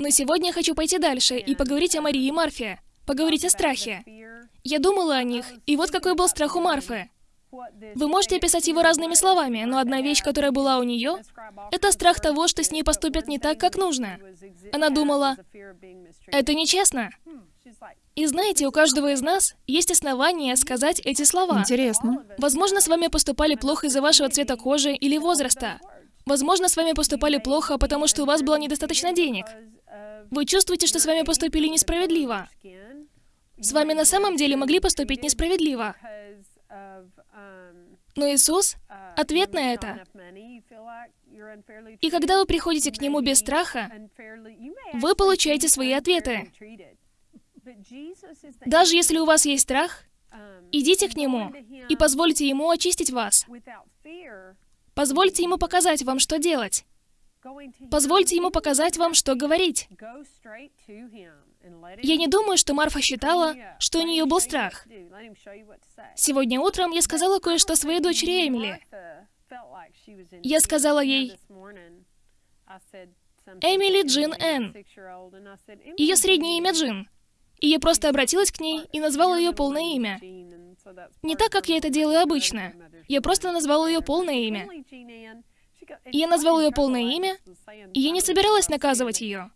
C: но сегодня я хочу пойти дальше и поговорить о Марии и Марфе, поговорить о страхе. Я думала о них, и вот какой был страх у Марфы. Вы можете описать его разными словами, но одна вещь, которая была у нее, это страх того, что с ней поступят не так, как нужно. Она думала, это нечестно. И знаете, у каждого из нас есть основания сказать эти слова.
B: Интересно.
C: Возможно, с вами поступали плохо из-за вашего цвета кожи или возраста. Возможно, с вами поступали плохо, потому что у вас было недостаточно денег. Вы чувствуете, что с вами поступили несправедливо. С вами на самом деле могли поступить несправедливо. Но Иисус — ответ на это. И когда вы приходите к Нему без страха, вы получаете свои ответы. Даже если у вас есть страх, идите к Нему и позвольте Ему очистить вас. Позвольте Ему показать вам, что делать. Позвольте Ему показать вам, что говорить. Я не думаю, что Марфа считала, что у нее был страх. Сегодня утром я сказала кое-что своей дочери Эмили. Я сказала ей, Эмили Джин Энн. Ее среднее имя Джин. И я просто обратилась к ней и назвала ее полное имя. Не так, как я это делаю обычно. Я просто назвала ее полное имя. Я назвала ее полное имя, и я не собиралась наказывать ее.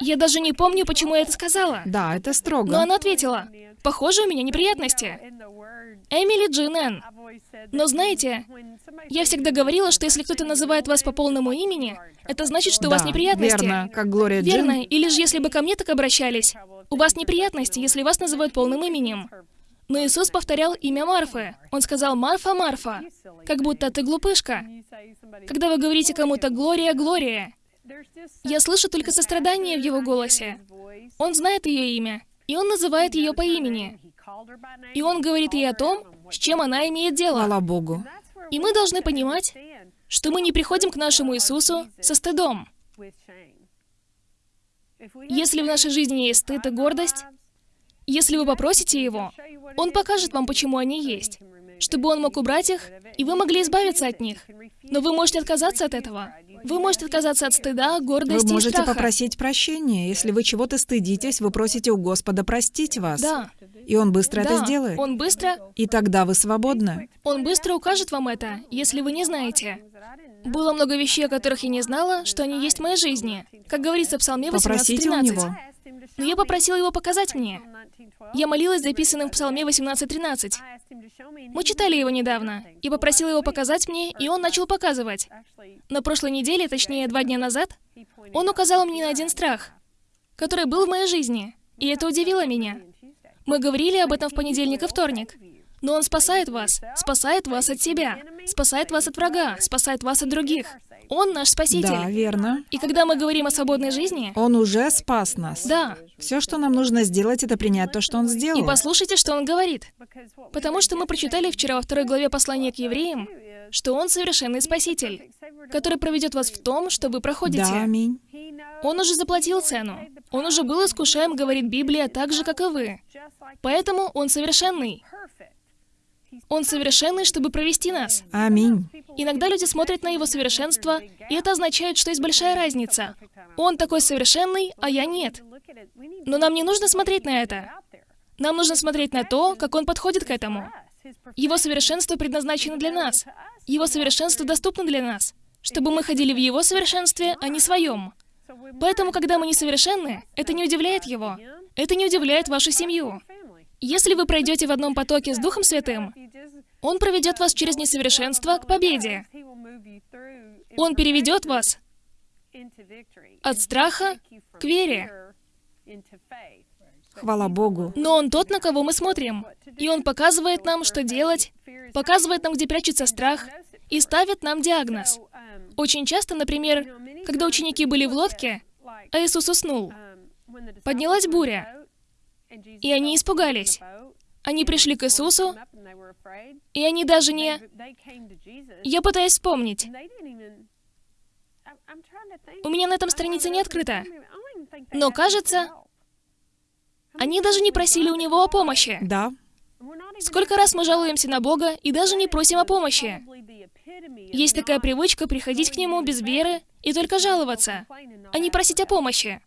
C: Я даже не помню, почему я это сказала.
B: Да, это строго.
C: Но она ответила, «Похоже, у меня неприятности». Эмили Джин Энн. Но знаете, я всегда говорила, что если кто-то называет вас по полному имени, это значит, что у вас
B: Да,
C: неприятности.
B: верно, как Глория Джин.
C: Верно, или же если бы ко мне так обращались. У вас неприятности, если вас называют полным именем. Но Иисус повторял имя Марфы. Он сказал «Марфа, Марфа», как будто ты глупышка. Когда вы говорите кому-то «Глория, Глория», я слышу только сострадание в его голосе. Он знает ее имя, и он называет ее по имени. И он говорит ей о том, с чем она имеет дело.
B: Хвала Богу.
C: И мы должны понимать, что мы не приходим к нашему Иисусу со стыдом. Если в нашей жизни есть стыд и гордость, если вы попросите Его, Он покажет вам, почему они есть, чтобы Он мог убрать их, и вы могли избавиться от них. Но вы можете отказаться от этого. Вы можете отказаться от стыда,
B: Вы
C: гордости и
B: можете
C: страха.
B: попросить прощения. Если вы чего-то стыдитесь, вы просите у Господа простить вас.
C: Да.
B: И Он быстро это
C: Да,
B: сделает.
C: он быстро,
B: И тогда вы свободны.
C: он быстро укажет вам это, если вы не знаете. Было много вещей, о которых я не знала, что они есть в моей жизни. Как говорится в Псалме
B: Попросите у
C: 18.13.
B: Него.
C: Но я попросила его показать мне. Я молилась записанным в Псалме 18.13. Мы читали его недавно. Я попросила его показать мне, и он начал показывать. На прошлой неделе, точнее, два дня назад, он указал мне на один страх, который был в моей жизни, и это удивило меня. Мы говорили об этом в понедельник и вторник. Но он спасает вас, спасает вас от себя, спасает вас от врага, спасает вас от других. Он наш спаситель.
B: Да, верно.
C: И когда мы говорим о свободной жизни,
B: Он уже спас нас.
C: да,
B: Все, что нам нужно сделать, это принять то, что Он сделал.
C: и послушайте, что он говорит. Потому что мы прочитали вчера во второй главе послания к евреям, что он совершенный спаситель, который проведет вас в том, что вы проходите.
B: Да, аминь.
C: Он уже заплатил цену. Он уже был искушаем, говорит Библия, так же, как и вы. Поэтому он совершенный. Он совершенный, чтобы провести нас.
B: Аминь.
C: Иногда люди смотрят на его совершенство, и это означает, что есть большая разница. Он такой совершенный, а я нет. Но нам не нужно смотреть на это. Нам нужно смотреть на то, как он подходит к этому. Его совершенство предназначено для нас. Его совершенство доступно для нас, чтобы мы ходили в его совершенстве, а не своем. Поэтому, когда мы несовершенны, это не удивляет его. Это не удивляет вашу семью. Если вы пройдете в одном потоке с Духом Святым, Он проведет вас через несовершенство к победе. Он переведет вас от страха к вере.
B: Хвала Богу.
C: Но Он тот, на кого мы смотрим. И Он показывает нам, что делать, показывает нам, где прячется страх, и ставит нам диагноз. Очень часто, например, когда ученики были в лодке, а Иисус уснул, поднялась буря, и они испугались. Они пришли к Иисусу, и они даже не... Я пытаюсь вспомнить. У меня на этом странице не открыто. Но кажется, они даже не просили у Него о помощи.
B: Да.
C: Сколько раз мы жалуемся на Бога и даже не просим о помощи? Есть такая привычка приходить к Нему без веры и только жаловаться, а не просить о помощи.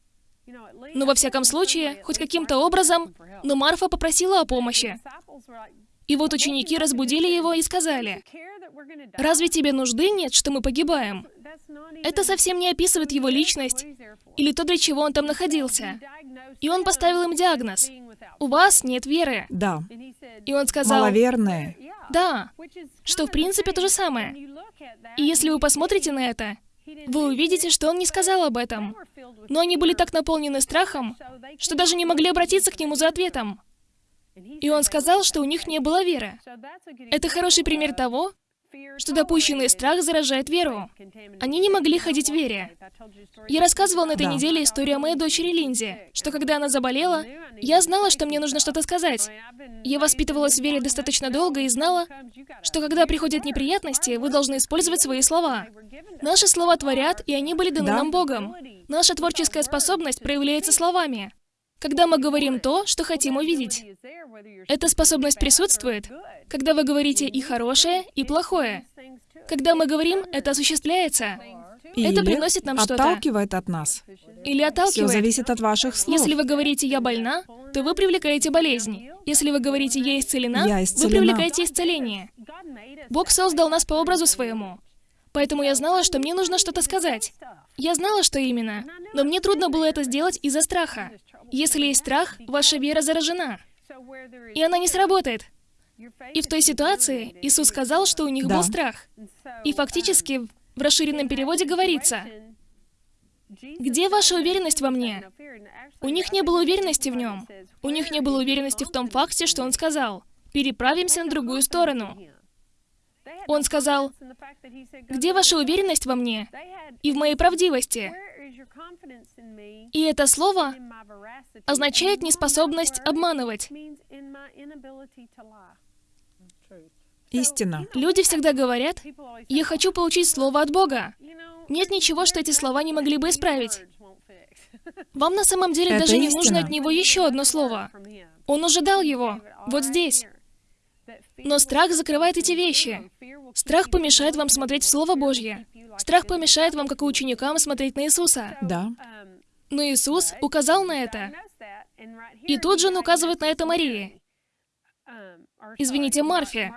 C: Но во всяком случае, хоть каким-то образом, но Марфа попросила о помощи. И вот ученики разбудили его и сказали, «Разве тебе нужды нет, что мы погибаем?» Это совсем не описывает его личность или то, для чего он там находился. И он поставил им диагноз. «У вас нет веры».
B: Да.
C: И он сказал,
B: Маловерные.
C: «Да», что в принципе то же самое. И если вы посмотрите на это, вы увидите, что он не сказал об этом. Но они были так наполнены страхом, что даже не могли обратиться к нему за ответом. И он сказал, что у них не было веры. Это хороший пример того, что допущенный страх заражает веру. Они не могли ходить в вере. Я рассказывала на этой
B: Да.
C: неделе историю о моей дочери Линзе, что когда она заболела, я знала, что мне нужно что-то сказать. Я воспитывалась в вере достаточно долго и знала, что когда приходят неприятности, вы должны использовать свои слова. Наши слова творят, и они были даны
B: Да.
C: нам Богом. Наша творческая способность проявляется словами. Когда мы говорим то, что хотим увидеть. Эта способность присутствует, когда вы говорите и хорошее, и плохое. Когда мы говорим, это осуществляется.
B: Или
C: Это приносит нам что-то.
B: отталкивает от нас.
C: Или
B: Все
C: отталкивает.
B: зависит от ваших слов.
C: Если вы говорите «я больна», то вы привлекаете болезнь. Если вы говорите «я исцелена»,
B: Я
C: вы
B: исцелена.
C: привлекаете исцеление. Бог создал нас по образу своему. Поэтому я знала, что мне нужно что-то сказать. Я знала, что именно. Но мне трудно было это сделать из-за страха. Если есть страх, ваша вера заражена. И она не сработает. И в той ситуации Иисус сказал, что у них
B: Да.
C: был страх. И фактически в расширенном переводе говорится,
D: Где ваша уверенность во мне?
C: у них не было уверенности в нем. У них не было уверенности в том факте, что он сказал. Переправимся на другую сторону. Он сказал, где ваша уверенность во мне и в моей правдивости? И это слово означает неспособность обманывать.
B: Истина.
C: Люди всегда говорят, я хочу получить слово от Бога. Нет ничего, что эти слова не могли бы исправить. Вам на самом деле
B: Это
C: даже не
B: истина.
C: нужно от него еще одно слово. Он уже дал его. Вот здесь. Но страх закрывает эти вещи. Страх помешает вам смотреть в Слово Божье. Страх помешает вам, как и ученикам, смотреть на Иисуса.
B: Да.
C: Но Иисус указал на это. И тут же он указывает на это Марии. Извините, Марфе.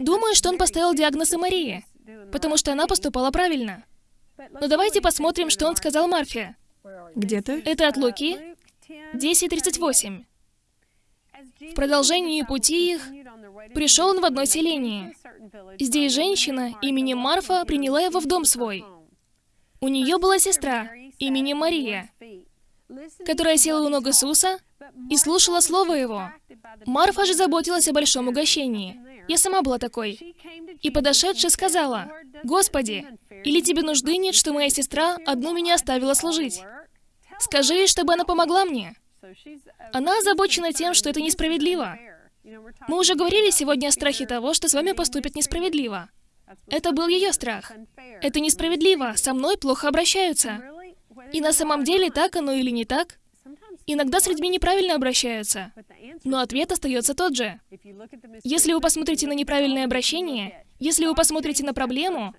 C: Думаю, что он поставил диагноз и Марии, потому что она поступала правильно. Но давайте посмотрим, что он сказал Марфе.
B: Где ты?
C: Это от Луки 10.38. В продолжении пути их пришел он в одно селение. Здесь женщина именем Марфа приняла его в дом свой. У нее была сестра именем Мария, которая села у ног Иисуса и слушала Слово Его. Марфа же заботилась о большом угощении. Я сама была такой. И подошедшая сказала, «Господи, или тебе нужды нет, что моя сестра одну меня оставила служить? Скажи ей, чтобы она помогла мне». Она озабочена тем, что это несправедливо. Мы уже говорили сегодня о страхе того, что с вами поступят несправедливо. Это был ее страх. Это несправедливо, со мной плохо обращаются. И на самом деле, так оно или не так, иногда с людьми неправильно обращаются. Но ответ остается тот же. Если вы посмотрите на неправильное обращение, если вы посмотрите на проблему,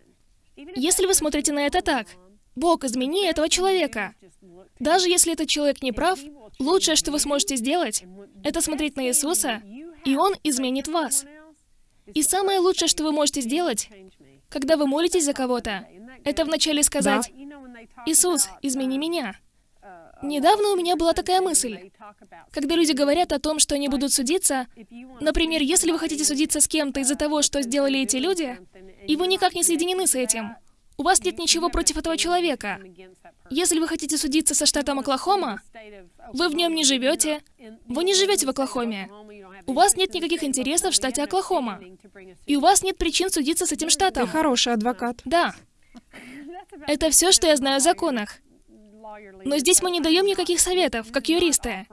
C: если вы смотрите на это так, «Бог, измени этого человека», даже если этот человек не прав, лучшее, что вы сможете сделать, это смотреть на Иисуса, и Он изменит вас. И самое лучшее, что вы можете сделать, когда вы молитесь за кого-то, это вначале сказать, «Иисус, измени меня». Недавно у меня была такая мысль. Когда люди говорят о том, что они будут судиться, например, если вы хотите судиться с кем-то из-за того, что сделали эти люди, и вы никак не соединены с этим, у вас нет ничего против этого человека. Если вы хотите судиться со штатом Оклахома, вы в нем не живете, вы не живете в Оклахоме. У вас нет никаких интересов в штате Оклахома. И у вас нет причин судиться с этим штатом.
B: Ты хороший адвокат.
C: Да. Это все, что я знаю о законах. Но здесь мы не даем никаких советов, как юристы.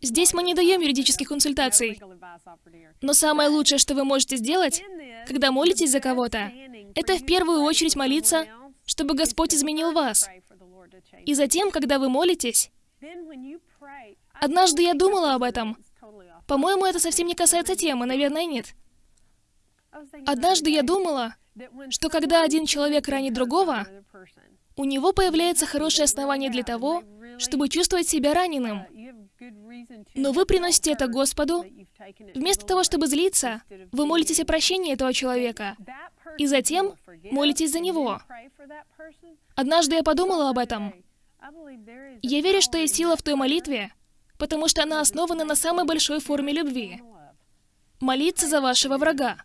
C: Здесь мы не даем юридических консультаций. Но самое лучшее, что вы можете сделать, когда молитесь за кого-то, это в первую очередь молиться, чтобы Господь изменил вас. И затем, когда вы молитесь, однажды я думала об этом. По-моему, это совсем не касается темы, наверное, нет. Однажды я думала, что когда один человек ранит другого, у него появляется хорошее основание для того, чтобы чувствовать себя раненым. Но вы приносите это Господу. Вместо того, чтобы злиться, вы молитесь о прощении этого человека. И затем молитесь за него. Однажды я подумала об этом. Я верю, что есть сила в той молитве, потому что она основана на самой большой форме любви. Молиться за вашего врага.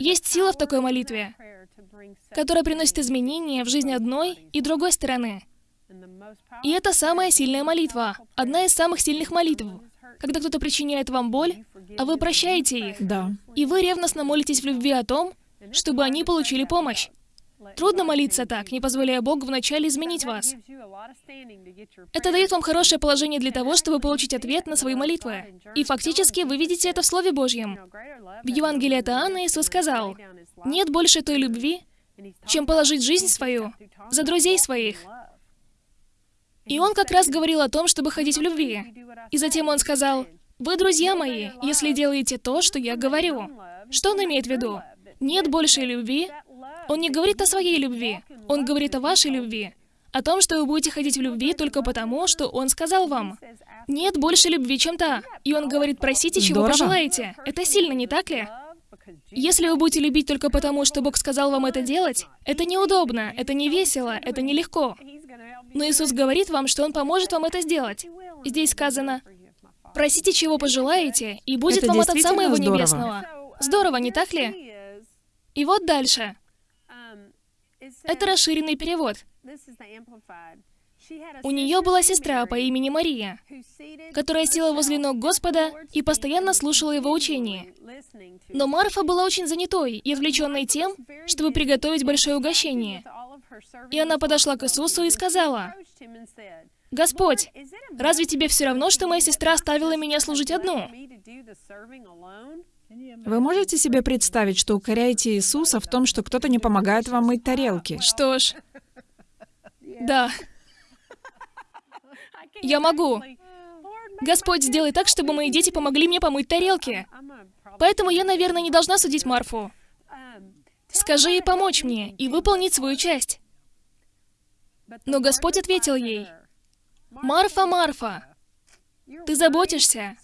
C: Есть сила в такой молитве, которая приносит изменения в жизнь одной и другой стороны. И это самая сильная молитва, одна из самых сильных молитв. Когда кто-то причиняет вам боль, а вы прощаете их.
B: Да.
C: И вы ревностно молитесь в любви о том, чтобы они получили помощь. Трудно молиться так, не позволяя Богу вначале изменить вас. Это дает вам хорошее положение для того, чтобы получить ответ на свои молитвы. И фактически вы видите это в Слове Божьем. В Евангелии от Иоанна Иисус сказал, «Нет больше той любви, чем положить жизнь свою за друзей своих». И он как раз говорил о том, чтобы ходить в любви. И затем он сказал, «Вы друзья мои, если делаете то, что я говорю». Что он имеет в виду? Нет большей любви. Он не говорит о своей любви, он говорит о вашей любви. О том, что вы будете ходить в любви только потому, что он сказал вам. Нет больше любви, чем та. И он говорит, просите, чего
B: Здорово.
C: пожелаете. Это сильно, не так ли? Если вы будете любить только потому, что Бог сказал вам это делать, это неудобно, это не весело, это нелегко. Но Иисус говорит вам, что Он поможет вам это сделать. Здесь сказано, просите, чего пожелаете, и будет
B: Это
C: вам от Отца Моего
B: здорово.
C: Небесного. Здорово, не так ли? И вот дальше. Это расширенный перевод. У нее была сестра по имени Мария, которая села возле ног Господа и постоянно слушала его учение. Но Марфа была очень занятой и отвлеченной тем, чтобы приготовить большое угощение. И она подошла к Иисусу и сказала, «Господь, разве тебе все равно, что моя сестра оставила меня служить одну?»
B: Вы можете себе представить, что укоряете Иисуса в том, что кто-то не помогает вам мыть тарелки?
C: Что ж, да. Я могу. Господь, сделай так, чтобы мои дети помогли мне помыть тарелки. Поэтому я, наверное, не должна судить Марфу. Скажи ей помочь мне и выполнить свою часть. Но Господь ответил ей, «Марфа, Марфа, ты заботишься».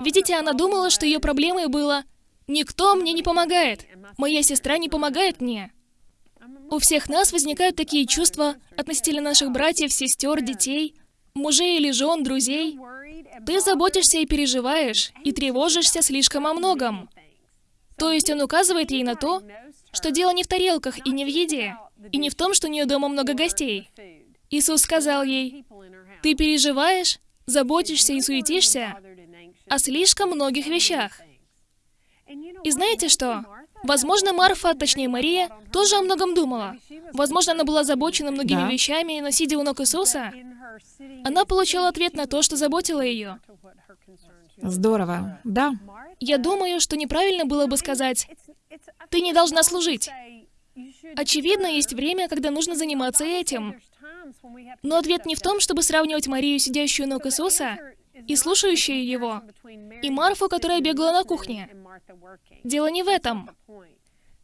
C: Видите, она думала, что ее проблемой было «Никто мне не помогает, моя сестра не помогает мне». У всех нас возникают такие чувства относительно наших братьев, сестер, детей, мужей или жен, друзей. Ты заботишься и переживаешь, и тревожишься слишком о многом. То есть он указывает ей на то, что дело не в тарелках и не в еде, и не в том, что у нее дома много гостей. Иисус сказал ей, «Ты переживаешь, заботишься и суетишься о слишком многих вещах». И знаете что? Возможно, Марфа, точнее Мария, тоже о многом думала. Возможно, она была озабочена многими
B: Да.
C: вещами, но сидя у ног Иисуса, она получала ответ на то, что заботило ее.
B: Здорово. Да.
C: Я думаю, что неправильно было бы сказать, «Ты не должна служить». Очевидно, есть время, когда нужно заниматься этим. Но ответ не в том, чтобы сравнивать Марию, сидящую ног Иисуса, и слушающую его, и Марфу, которая бегала на кухне. Дело не в этом.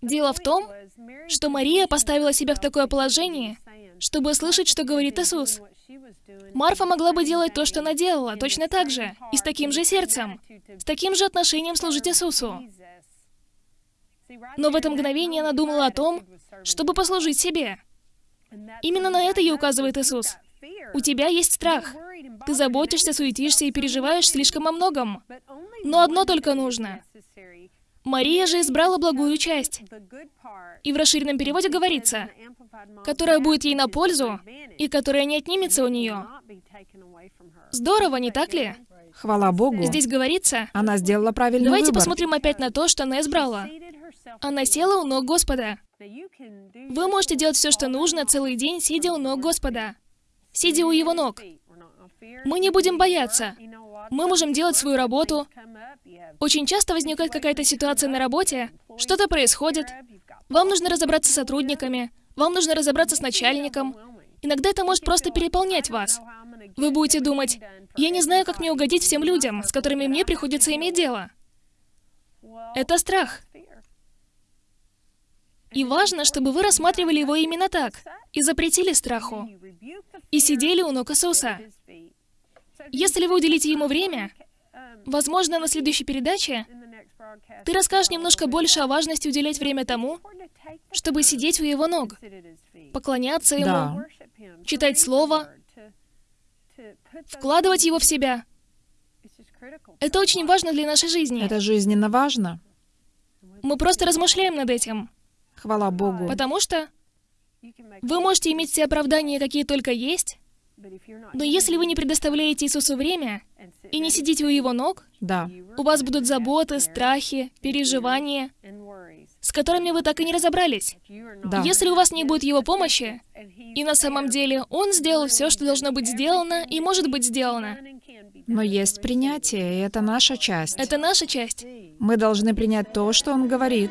C: Дело в том, что Мария поставила себя в такое положение, чтобы слышать, что говорит Иисус. Марфа могла бы делать то, что она делала, точно так же, и с таким же сердцем, с таким же отношением служить Иисусу. Но в это мгновение она думала о том, чтобы послужить себе. Именно на это и указывает Иисус. У тебя есть страх. Ты заботишься, суетишься и переживаешь слишком о многом. Но одно только нужно. Мария же избрала благую часть. И в расширенном переводе говорится, которая будет ей на пользу и которая не отнимется у нее. Здорово, не так ли?
B: Хвала Богу.
C: Здесь говорится,
B: Она сделала правильный
C: давайте
B: выбор.
C: посмотрим опять на то, что она избрала. Она села у ног Господа. Вы можете делать все, что нужно, целый день, сидя у ног Господа. Сидя у Его ног. Мы не будем бояться. Мы можем делать свою работу. Очень часто возникает какая-то ситуация на работе, что-то происходит. Вам нужно разобраться с сотрудниками, вам нужно разобраться с начальником. Иногда это может просто переполнять вас. Вы будете думать, я не знаю, как мне угодить всем людям, с которыми мне приходится иметь дело. Это страх. И важно, чтобы вы рассматривали его именно так, и запретили страху, и сидели у ног Иисуса. Если вы уделите ему время, возможно, на следующей передаче ты расскажешь немножко больше о важности уделять время тому, чтобы сидеть у его ног, поклоняться ему,
B: Да.
C: читать слово, вкладывать его в себя. Это очень важно для нашей жизни.
B: Это жизненно важно.
C: Мы просто размышляем над этим,
B: Хвала Богу.
C: потому что вы можете иметь все оправдания, какие только есть, но если вы не предоставляете Иисусу время и не сидите у Его ног,
B: Да.
C: у вас будут заботы, страхи, переживания, с которыми вы так и не разобрались.
B: Да.
C: Если у вас не будет Его помощи, и на самом деле Он сделал все, что должно быть сделано и может быть сделано,
B: Но есть принятие, и это наша часть.
C: это наша часть.
B: Мы должны принять то, что Он говорит,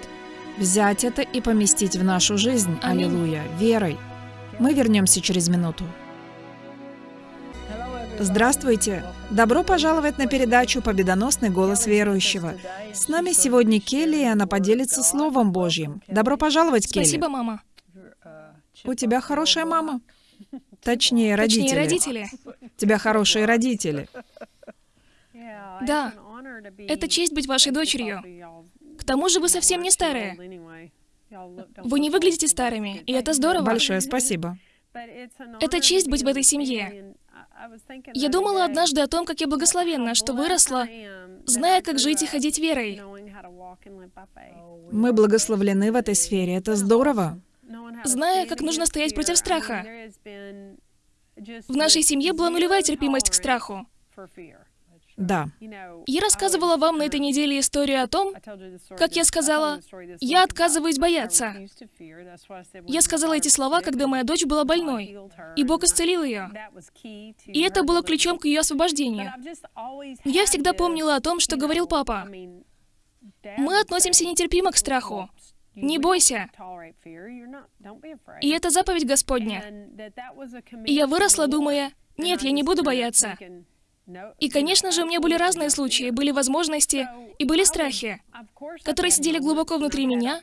B: взять это и поместить в нашу жизнь.
C: Аминь.
B: Аллилуйя. Верой. Мы вернемся через минуту. Здравствуйте! Добро пожаловать на передачу «Победоносный голос верующего». С нами сегодня Келли, и она поделится Словом Божьим. Добро пожаловать, Келли.
C: Спасибо, мама.
B: У тебя хорошая мама. Точнее, родители.
C: Точнее, родители.
B: У тебя хорошие родители.
C: Да, это честь быть вашей дочерью. Тому же вы совсем не старые. Вы не выглядите старыми, и это здорово.
B: Большое спасибо.
C: Это честь быть в этой семье. Я думала однажды о том, как я благословенна, что выросла, зная, как жить и ходить верой.
B: Мы благословлены в этой сфере. Это здорово.
C: Зная, как нужно стоять против страха. В нашей семье была нулевая терпимость к страху.
B: Да.
C: Я рассказывала вам на этой неделе историю о том, как я сказала, «Я отказываюсь бояться». Я сказала эти слова, когда моя дочь была больной, и Бог исцелил ее. И это было ключом к ее освобождению. Я всегда помнила о том, что говорил папа. Мы относимся нетерпимо к страху. Не бойся. И это заповедь Господня. И я выросла, думая, нет, я не буду бояться. И, конечно же, у меня были разные случаи, были возможности и были страхи, которые сидели глубоко внутри меня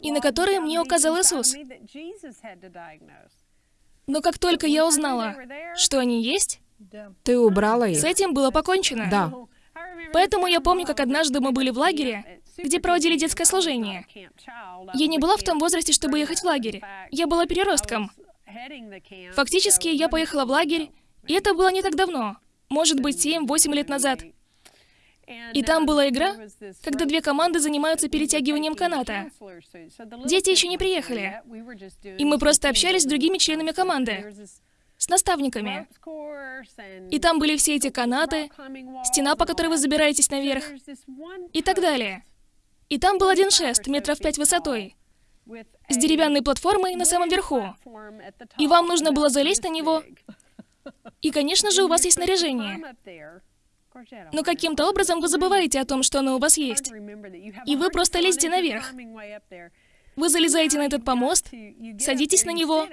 C: и на которые мне указал Иисус. Но как только я узнала, что они есть,
B: Ты убрала их.
C: с этим было покончено.
B: Да.
C: Поэтому я помню, как однажды мы были в лагере, где проводили детское служение. Я не была в том возрасте, чтобы ехать в лагерь. Я была переростком. Фактически, я поехала в лагерь, и это было не так давно. Может быть, 7-8 лет назад. И там была игра, когда две команды занимаются перетягиванием каната. Дети еще не приехали. И мы просто общались с другими членами команды, с наставниками. И там были все эти канаты, стена, по которой вы забираетесь наверх, и так далее. И там был один шест, метров пять высотой, с деревянной платформой на самом верху. И вам нужно было залезть на него, и, конечно же, у вас есть снаряжение. Но каким-то образом вы забываете о том, что оно у вас есть. И вы просто лезете наверх. Вы залезаете на этот помост, садитесь на него,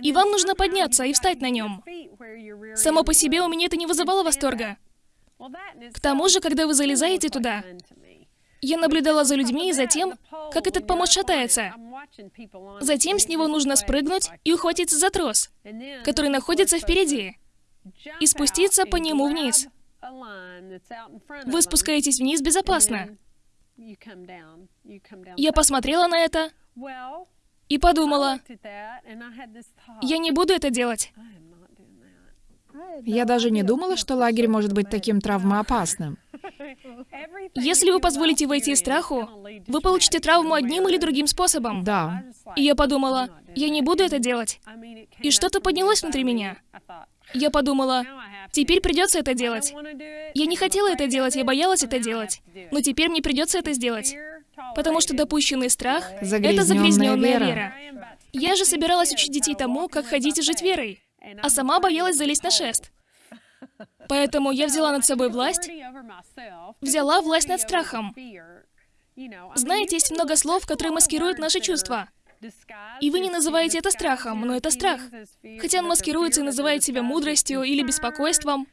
C: и вам нужно подняться и встать на нем. Само по себе у меня это не вызывало восторга. К тому же, когда вы залезаете туда, я наблюдала за людьми и за тем, как этот помост шатается. Затем с него нужно спрыгнуть и ухватиться за трос, который находится впереди, и спуститься по нему вниз. Вы спускаетесь вниз безопасно. Я посмотрела на это и подумала, я не буду это делать.
B: Я даже не думала, что лагерь может быть таким травмоопасным.
C: Если вы позволите войти страху, вы получите травму одним или другим способом.
B: Да.
C: И я подумала, я не буду это делать. И что-то поднялось внутри меня. Я подумала, теперь придется это делать. Я не хотела это делать, я боялась это делать. Но теперь мне придется это сделать. Потому что допущенный страх — это
B: Загрязненная вера.
C: вера. Я же собиралась учить детей тому, как ходить и жить верой, а сама боялась залезть на шест. Поэтому я взяла над собой власть, взяла власть над страхом. Знаете, есть много слов, которые маскируют наши чувства. И вы не называете это страхом, но это страх. Хотя он маскируется и называет себя мудростью или беспокойством.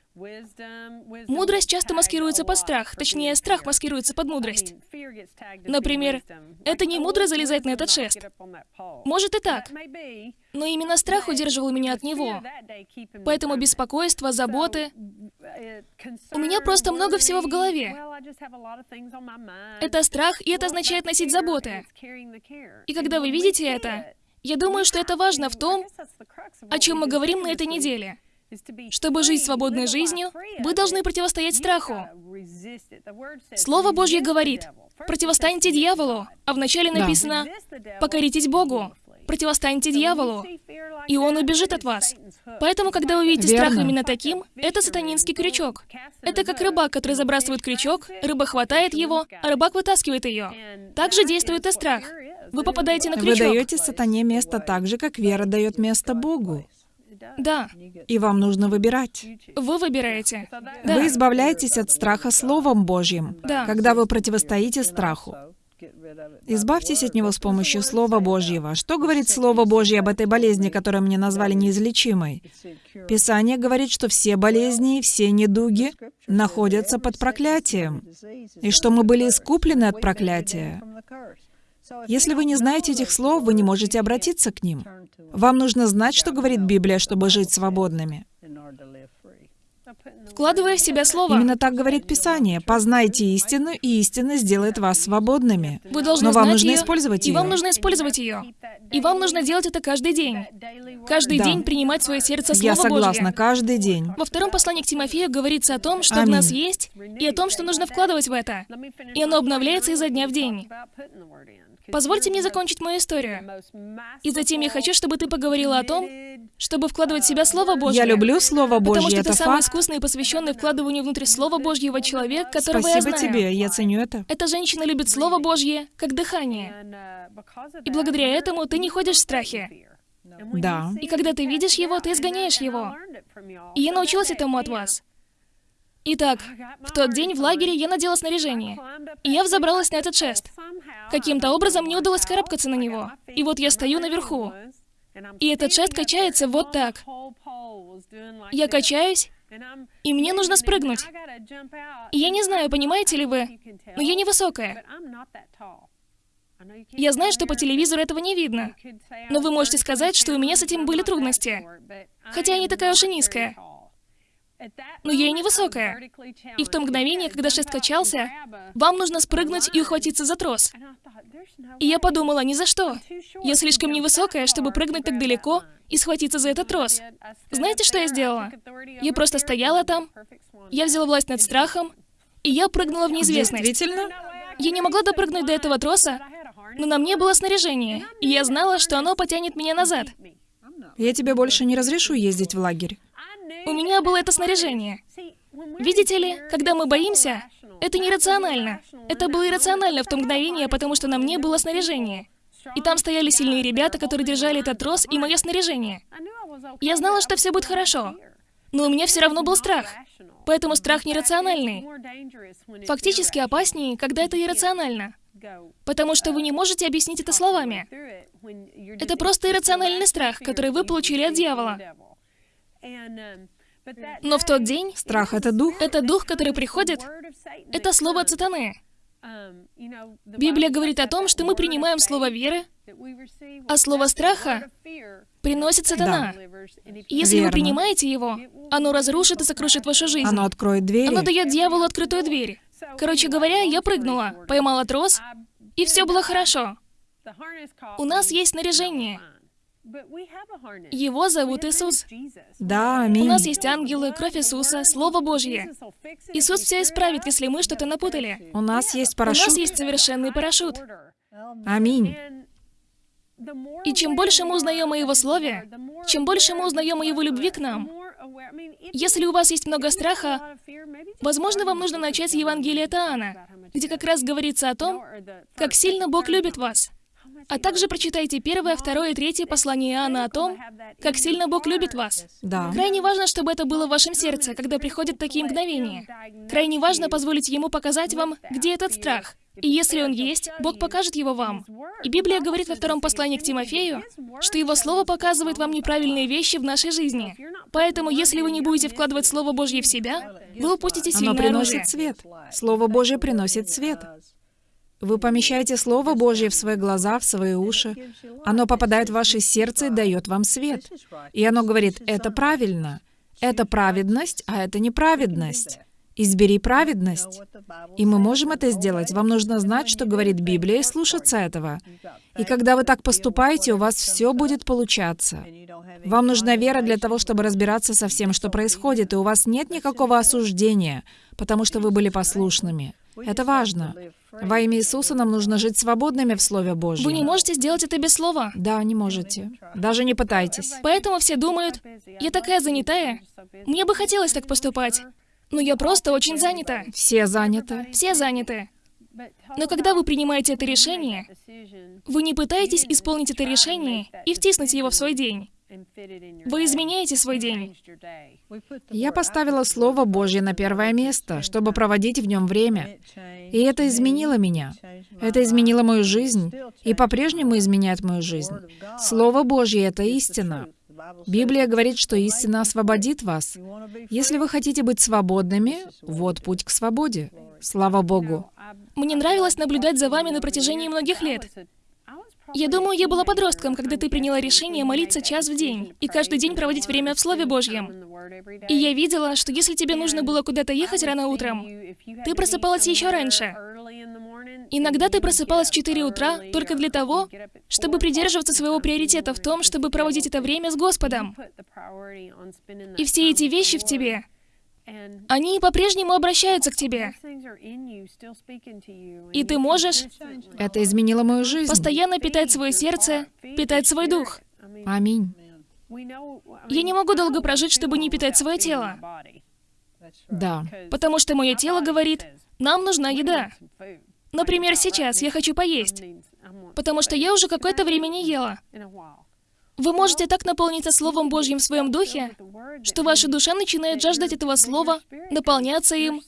C: Мудрость часто маскируется под страх, точнее, страх маскируется под мудрость. Например, это не мудро залезать на этот шест. Может и так. Но именно страх удерживал меня от него. Поэтому беспокойство, заботы... У меня просто много всего в голове. Это страх, и это означает носить заботы. И когда вы видите это, я думаю, что это важно в том, о чем мы говорим на этой неделе. Чтобы жить свободной жизнью, вы должны противостоять страху. Слово Божье говорит, противостаньте дьяволу, а вначале написано, покоритесь Богу, противостаньте дьяволу, и он убежит от вас. Поэтому, когда вы видите страх именно таким, это сатанинский крючок. Это как рыбак, который забрасывает крючок, рыба хватает его, а рыбак вытаскивает ее. Так же действует и страх. Вы попадаете на
B: Вы
C: крючок.
B: даете сатане место так же, как вера дает место Богу.
C: Да,
B: И вам нужно выбирать.
C: вы выбираете. Да.
B: Вы избавляетесь от страха Словом Божьим,
C: Да.
B: когда вы противостоите страху. Избавьтесь от него с помощью Слова Божьего. Что говорит Слово Божье об этой болезни, которую мне назвали неизлечимой? Писание говорит, что все болезни, все недуги находятся под проклятием, и что мы были искуплены от проклятия. Если вы не знаете этих слов, вы не можете обратиться к ним. Вам нужно знать, что говорит Библия, чтобы жить свободными.
C: Вкладывая в себя слово,
B: Именно так говорит Писание. Познайте истину, и истина сделает вас свободными.
C: вы должны
B: Но вам нужно
C: её,
B: использовать
C: и вам нужно использовать ее. И вам нужно делать это каждый день. Каждый
B: Да.
C: день принимать в свое сердце
B: Я
C: Слово
B: согласна,
C: Божье.
B: каждый день.
C: Во втором послании к Тимофею говорится о том, что в
B: Аминь.
C: нас есть, и о том, что нужно вкладывать в это. И оно обновляется изо дня в день. Позвольте мне закончить мою историю. И затем я хочу, чтобы ты поговорила о том, чтобы вкладывать в себя Слово Божье.
B: Я люблю Слово
C: Потому
B: Божье,
C: что
B: это
C: ты самый
B: факт.
C: искусный и посвященный вкладыванию внутрь Слова Божьего человек, которого я
B: Спасибо
C: знаю.
B: тебе, я ценю это.
C: Эта женщина любит Слово Божье как дыхание. И благодаря этому ты не ходишь в страхе.
B: Да.
C: И когда ты видишь его, ты изгоняешь его. И я научилась этому от вас. Итак, в тот день в лагере я надела снаряжение. И я взобралась на этот шест. Каким-то образом мне удалось карабкаться на него. И вот я стою наверху. И этот шест качается вот так. Я качаюсь, и мне нужно спрыгнуть. И я не знаю, понимаете ли вы, но я невысокая. Я знаю, что по телевизору этого не видно, но вы можете сказать, что у меня с этим были трудности, хотя я не такая уж и низкая. Но я и невысокая. И в то мгновение, когда шест качался, вам нужно спрыгнуть и ухватиться за трос. И я подумала, ни за что. Я слишком невысокая, чтобы прыгнуть так далеко и схватиться за этот трос. Знаете, что я сделала? Я просто стояла там, я взяла власть над страхом, и я прыгнула в неизвестность.
B: Действительно?
C: Я не могла допрыгнуть до этого троса, но на мне было снаряжение, и я знала, что оно потянет меня назад.
B: Я тебе больше не разрешу ездить в лагерь.
C: У меня было это снаряжение. Видите ли, когда мы боимся, это нерационально. Это было иррационально в то мгновение, потому что на мне было снаряжение. И там стояли сильные ребята, которые держали этот трос и мое снаряжение. Я знала, что все будет хорошо. Но у меня все равно был страх. Поэтому страх нерациональный. Фактически опаснее, когда это иррационально. Потому что вы не можете объяснить это словами. Это просто иррациональный страх, который вы получили от дьявола. Но в тот день
B: Страх — это дух.
C: это дух, который приходит, это слово от сатаны. Библия говорит о том, что мы принимаем слово веры, а слово страха приносит сатана. И если вы
B: Верно.
C: принимаете его, оно разрушит и сокрушит вашу жизнь.
B: Оно откроет двери.
C: Оно дает дьяволу открытую дверь. Короче говоря, я прыгнула, поймала трос, и все было хорошо. У нас есть снаряжение. Его зовут Иисус.
B: Да,
C: У
B: аминь.
C: нас есть ангелы, кровь Иисуса, Слово Божье. Иисус все исправит, если мы что-то напутали.
B: У нас есть
C: У нас
B: парашют.
C: есть совершенный парашют.
B: Аминь.
C: И чем больше мы узнаем о Его Слове, чем больше мы узнаем о Его любви к нам, если у вас есть много страха, возможно, вам нужно начать с Евангелия от Иоанна, где как раз говорится о том, как сильно Бог любит вас. А также прочитайте первое, второе и третье послание Иоанна о том, как сильно Бог любит вас.
B: Да.
C: Крайне важно, чтобы это было в вашем сердце, когда приходят такие мгновения. Крайне важно позволить Ему показать вам, где этот страх. И если он есть, Бог покажет его вам. И Библия говорит во втором послании к Тимофею, что Его Слово показывает вам неправильные вещи в нашей жизни. Поэтому, если вы не будете вкладывать Слово Божье в себя, вы упустите
B: Оно
C: сильное оружие.
B: приносит свет. Слово Божье приносит свет. Вы помещаете Слово Божье в свои глаза, в свои уши. Оно попадает в ваше сердце и дает вам свет. И оно говорит, это правильно. Это праведность, а это неправедность. Избери праведность. И мы можем это сделать. Вам нужно знать, что говорит Библия, и слушаться этого. И когда вы так поступаете, у вас все будет получаться. Вам нужна вера для того, чтобы разбираться со всем, что происходит, и у вас нет никакого осуждения, потому что вы были послушными. Это важно. Во имя Иисуса нам нужно жить свободными в Слове Божьем.
C: Вы не можете сделать это без слова.
B: Да, не можете. Даже не пытайтесь.
C: Поэтому все думают, я такая занятая. Мне бы хотелось так поступать. Но я просто очень занята.
B: Все заняты.
C: Все заняты. Но когда вы принимаете это решение, вы не пытаетесь исполнить это решение и втиснуть его в свой день. Вы изменяете свой день.
B: Я поставила Слово Божье на первое место, чтобы проводить в нем время. И это изменило меня. Это изменило мою жизнь и по-прежнему изменяет мою жизнь. Слово Божье — это истина. Библия говорит, что истина освободит вас. Если вы хотите быть свободными, вот путь к свободе. Слава Богу.
C: Мне нравилось наблюдать за вами на протяжении многих лет. Я думаю, я была подростком, когда ты приняла решение молиться час в день и каждый день проводить время в Слове Божьем. И я видела, что если тебе нужно было куда-то ехать рано утром, ты просыпалась еще раньше. Иногда ты просыпалась в 4 утра только для того, чтобы придерживаться своего приоритета в том, чтобы проводить это время с Господом. И все эти вещи в тебе, они по-прежнему обращаются к тебе. И ты можешь
B: Это изменило мою жизнь.
C: постоянно питать свое сердце, питать свой дух.
B: Аминь.
C: Я не могу долго прожить, чтобы не питать свое тело.
B: Да.
C: Потому что мое тело говорит, нам нужна еда. Например, сейчас я хочу поесть, потому что я уже какое-то время не ела. Вы можете так наполниться Словом Божьим в своем духе, что ваша душа начинает жаждать этого Слова, наполняться им,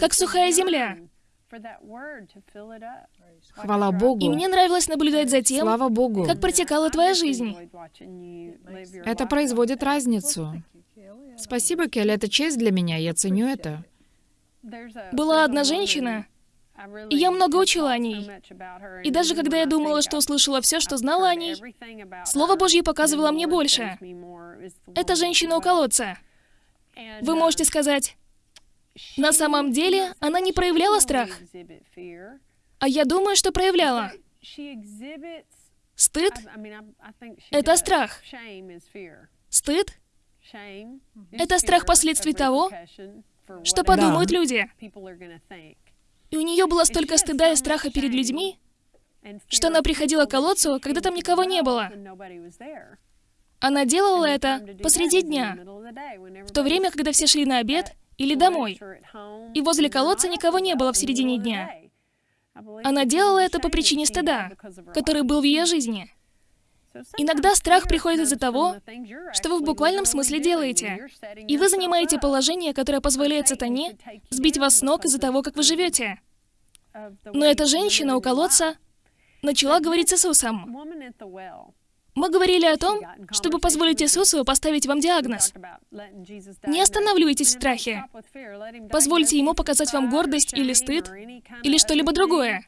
C: как сухая земля.
B: Хвала
C: И
B: Богу.
C: мне нравилось наблюдать за тем,
B: Слава Богу.
C: как протекала твоя жизнь.
B: Это производит разницу. Спасибо, Келли, это честь для меня, я ценю это.
C: Была одна женщина, и я много учила о ней. И даже когда я думала, что услышала все, что знала о ней, Слово Божье показывало мне больше. Это женщина у колодца. Вы можете сказать, на самом деле она не проявляла страх. А я думаю, что проявляла. Стыд — это страх. Стыд — это страх последствий того, что подумают люди. И у нее было столько стыда и страха перед людьми, что она приходила к колодцу, когда там никого не было. Она делала это посреди дня, в то время, когда все шли на обед или домой, и возле колодца никого не было в середине дня. Она делала это по причине стыда, который был в ее жизни. Иногда страх приходит из-за того, что вы в буквальном смысле делаете, и вы занимаете положение, которое позволяет сатане сбить вас с ног из-за того, как вы живете. Но эта женщина у колодца начала говорить с Иисусом. Мы говорили о том, чтобы позволить Иисусу поставить вам диагноз. Не останавливайтесь в страхе. Позвольте Ему показать вам гордость или стыд, или что-либо другое.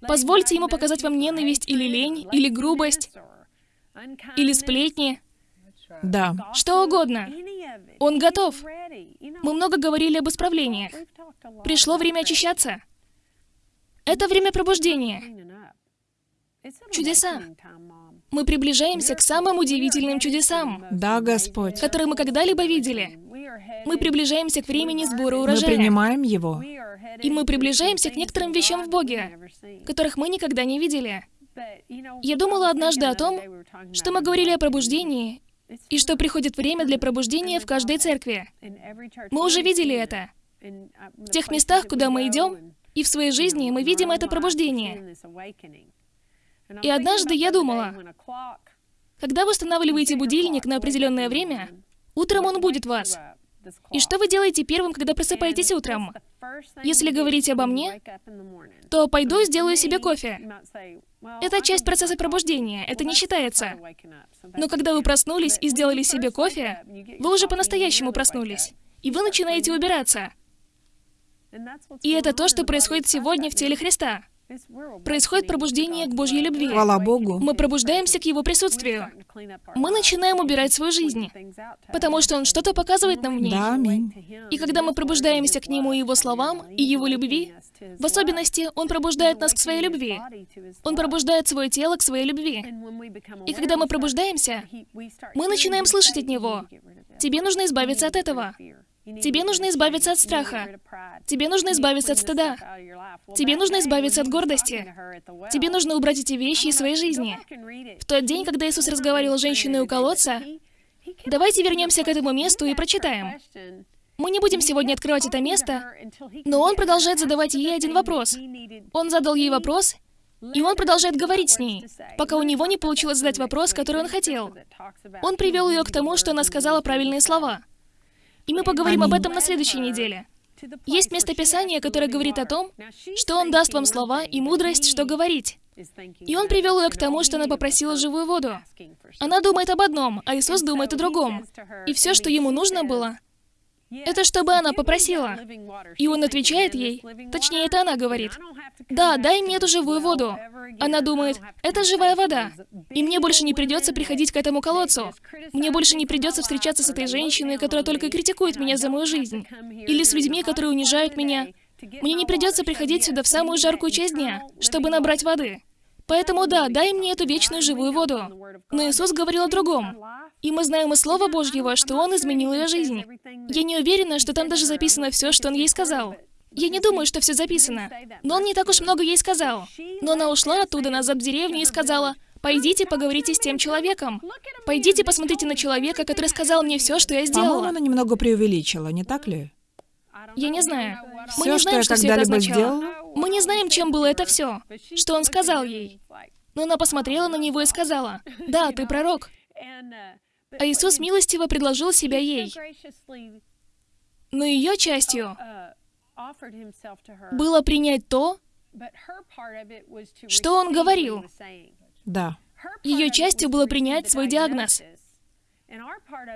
C: Позвольте Ему показать вам ненависть или лень, или грубость, или сплетни,
B: Да.
C: что угодно. Он готов. Мы много говорили об исправлениях. Пришло время очищаться. Это время пробуждения. Чудеса. Мы приближаемся к самым удивительным чудесам,
B: Да, Господь.
C: которые мы когда-либо видели. Мы приближаемся к времени сбора
B: Мы
C: урожая.
B: принимаем его.
C: И мы приближаемся к некоторым вещам в Боге, которых мы никогда не видели. Я думала однажды о том, что мы говорили о пробуждении, и что приходит время для пробуждения в каждой церкви. Мы уже видели это. В тех местах, куда мы идем, и в своей жизни мы видим это пробуждение. И однажды я думала, когда вы устанавливаете будильник на определенное время, утром он будет вас. И что вы делаете первым, когда просыпаетесь утром? Если говорить обо мне, то пойду сделаю себе кофе. Это часть процесса пробуждения, это не считается. Но когда вы проснулись и сделали себе кофе, вы уже по-настоящему проснулись. И вы начинаете убираться. И это то, что происходит сегодня в теле Христа. Происходит пробуждение к Божьей любви.
B: Хвала Богу.
C: Мы пробуждаемся к Его присутствию. Мы начинаем убирать свою жизнь, потому что Он что-то показывает нам в ней.
B: Да, аминь.
C: И когда мы пробуждаемся к Нему и Его словам, и Его любви, в особенности Он пробуждает нас к своей любви. Он пробуждает свое тело к своей любви. И когда мы пробуждаемся, мы начинаем слышать от Него. Тебе нужно избавиться от этого. Тебе нужно избавиться от страха. Тебе нужно избавиться от стыда. Тебе нужно избавиться от гордости. Тебе нужно убрать эти вещи из своей жизни. В тот день, когда Иисус разговаривал с женщиной у колодца, давайте вернемся к этому месту и прочитаем. Мы не будем сегодня открывать это место, но он продолжает задавать ей один вопрос. Он задал ей вопрос, и он продолжает говорить с ней, пока у него не получилось задать вопрос, который он хотел. Он привел ее к тому, что она сказала правильные слова. И мы поговорим об этом на следующей неделе. Есть местописание, которое говорит о том, что Он даст вам слова и мудрость, что говорить. И Он привел ее к тому, что она попросила живую воду. Она думает об одном, а Иисус думает о другом. И все, что ему нужно было, это чтобы она попросила. И он отвечает ей, точнее, это она говорит, «Да, дай мне эту живую воду». Она думает, «Это живая вода, и мне больше не придется приходить к этому колодцу. Мне больше не придется встречаться с этой женщиной, которая только критикует меня за мою жизнь. Или с людьми, которые унижают меня. Мне не придется приходить сюда в самую жаркую часть дня, чтобы набрать воды. Поэтому да, дай мне эту вечную живую воду». Но Иисус говорил о другом. И мы знаем из Слова Божьего, что Он изменил ее жизнь. Я не уверена, что там даже записано все, что Он ей сказал. Я не думаю, что все записано. Но Он не так уж много ей сказал. Но она ушла оттуда назад в деревню и сказала, «Пойдите поговорите с тем человеком. Пойдите посмотрите на человека, который сказал мне все, что я
B: По-моему,
C: сделала».
B: она немного преувеличила, не так ли?
C: Я не знаю. Мы
B: Все,
C: не
B: что
C: знаем,
B: я
C: что все это означало.
B: сделала,
C: Мы не знаем, чем было это все, что он сказал ей. Но она посмотрела на него и сказала, «Да, ты пророк». А Иисус милостиво предложил себя ей. Но ее частью было принять то,
D: что он говорил.
B: да.
C: Ее частью было принять свой диагноз.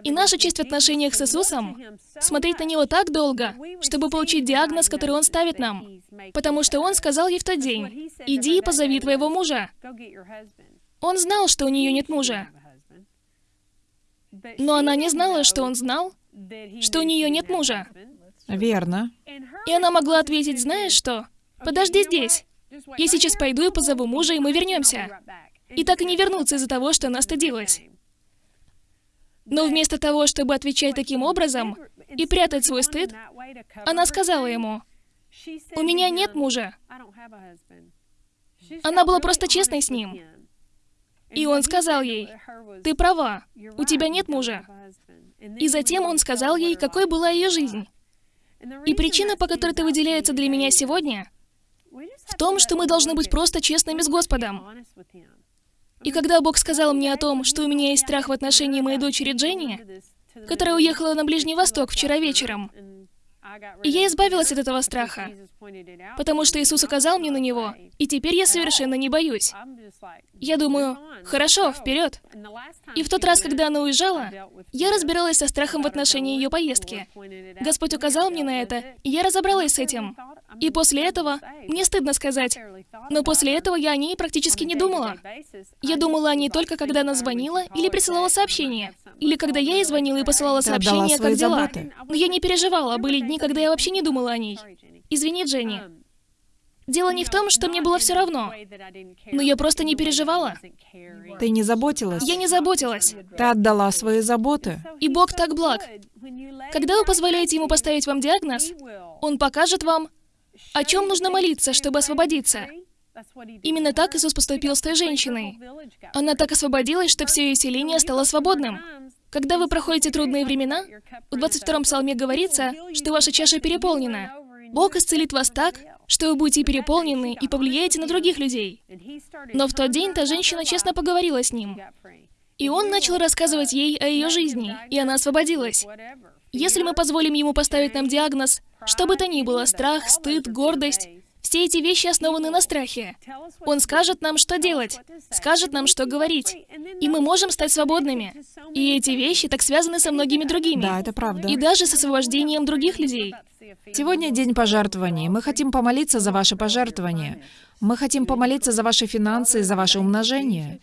C: И наша часть в отношениях с Иисусом — смотреть на Него так долго, чтобы получить диагноз, который Он ставит нам. Потому что Он сказал ей в тот день, «Иди и позови твоего мужа». Он знал, что у нее нет мужа. Но она не знала, что он знал, что у нее нет мужа.
B: Верно.
C: И она могла ответить, знаешь что? Подожди здесь. Я сейчас пойду и позову мужа, и мы вернемся. И так и не вернуться из-за того, что она стыдилась. Но вместо того, чтобы отвечать таким образом и прятать свой стыд, она сказала ему, «У меня нет мужа». Она была просто честной с ним. И он сказал ей, «Ты права, у тебя нет мужа». И затем он сказал ей, какой была ее жизнь. И причина, по которой это выделяется для меня сегодня, в том, что мы должны быть просто честными с Господом. И когда Бог сказал мне о том, что у меня есть страх в отношении моей дочери Дженни, которая уехала на Ближний Восток вчера вечером, и я избавилась от этого страха, потому что Иисус указал мне на него, и теперь я совершенно не боюсь. Я думаю, хорошо, вперед. И в тот раз, когда она уезжала, я разбиралась со страхом в отношении ее поездки. Господь указал мне на это, и я разобралась с этим. И после этого, мне стыдно сказать, но после этого я о ней практически не думала. Я думала о ней только, когда она звонила или присылала сообщение, или когда я ей звонила и посылала сообщение, как дела. Но я не переживала, были дни, когда я вообще не думала о ней. Извини, Дженни. Дело не в том, что мне было все равно, но я просто не переживала.
B: Ты не заботилась.
C: Я не заботилась.
B: Ты отдала свои заботы.
C: И Бог так благ. Когда вы позволяете Ему поставить вам диагноз, Он покажет вам, о чем нужно молиться, чтобы освободиться. Именно так Иисус поступил с той женщиной. Она так освободилась, что все ее селение стало свободным. Когда вы проходите трудные времена, в 22-м псалме говорится, что ваша чаша переполнена. Бог исцелит вас так, что вы будете переполнены и повлияете на других людей. Но в тот день та женщина честно поговорила с ним. И он начал рассказывать ей о ее жизни, и она освободилась. Если мы позволим ему поставить нам диагноз, что бы то ни было, страх, стыд, гордость, все эти вещи основаны на страхе. Он скажет нам, что делать, скажет нам, что говорить. И мы можем стать свободными. И эти вещи так связаны со многими другими.
B: Да, это правда.
C: И даже с освобождением других людей.
B: Сегодня день пожертвований. Мы хотим помолиться за ваши пожертвования. Мы хотим помолиться за ваши финансы и за ваше умножение.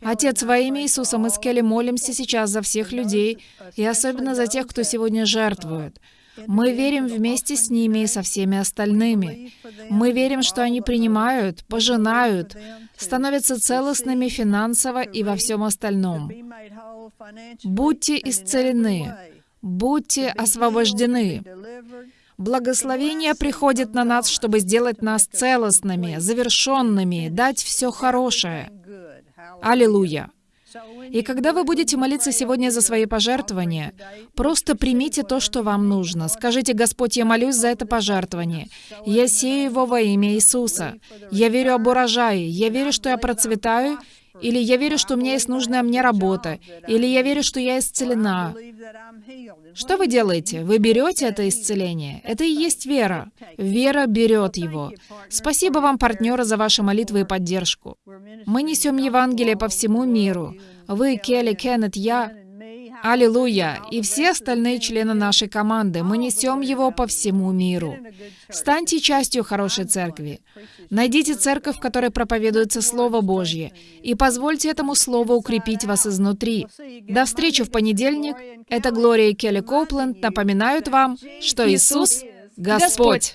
B: Отец, во имя Иисуса мы с Келли молимся сейчас за всех людей, и особенно за тех, кто сегодня жертвует. Мы верим вместе с ними и со всеми остальными. Мы верим, что они принимают, пожинают, становятся целостными финансово и во всем остальном. Будьте исцелены, будьте освобождены. Благословение приходит на нас, чтобы сделать нас целостными, завершенными, дать все хорошее. Аллилуйя! И когда вы будете молиться сегодня за свои пожертвования, просто примите то, что вам нужно. Скажите, Господь, я молюсь за это пожертвование. Я сею его во имя Иисуса. Я верю об урожае. Я верю, что я процветаю, или я верю, что у меня есть нужная мне работа, или я верю, что я исцелена. Что вы делаете? Вы берете это исцеление. Это и есть вера. Вера берет его. Спасибо вам, партнеры, за ваши молитвы и поддержку. Мы несем Евангелие по всему миру. Вы, Келли, Кеннет, я, Аллилуйя! И все остальные члены нашей команды, мы несем его по всему миру. Станьте частью хорошей церкви. Найдите церковь, в которой проповедуется Слово Божье, и позвольте этому Слову укрепить вас изнутри. До встречи в понедельник. Это Глория и Келли Коупленд напоминают вам, что Иисус — Господь.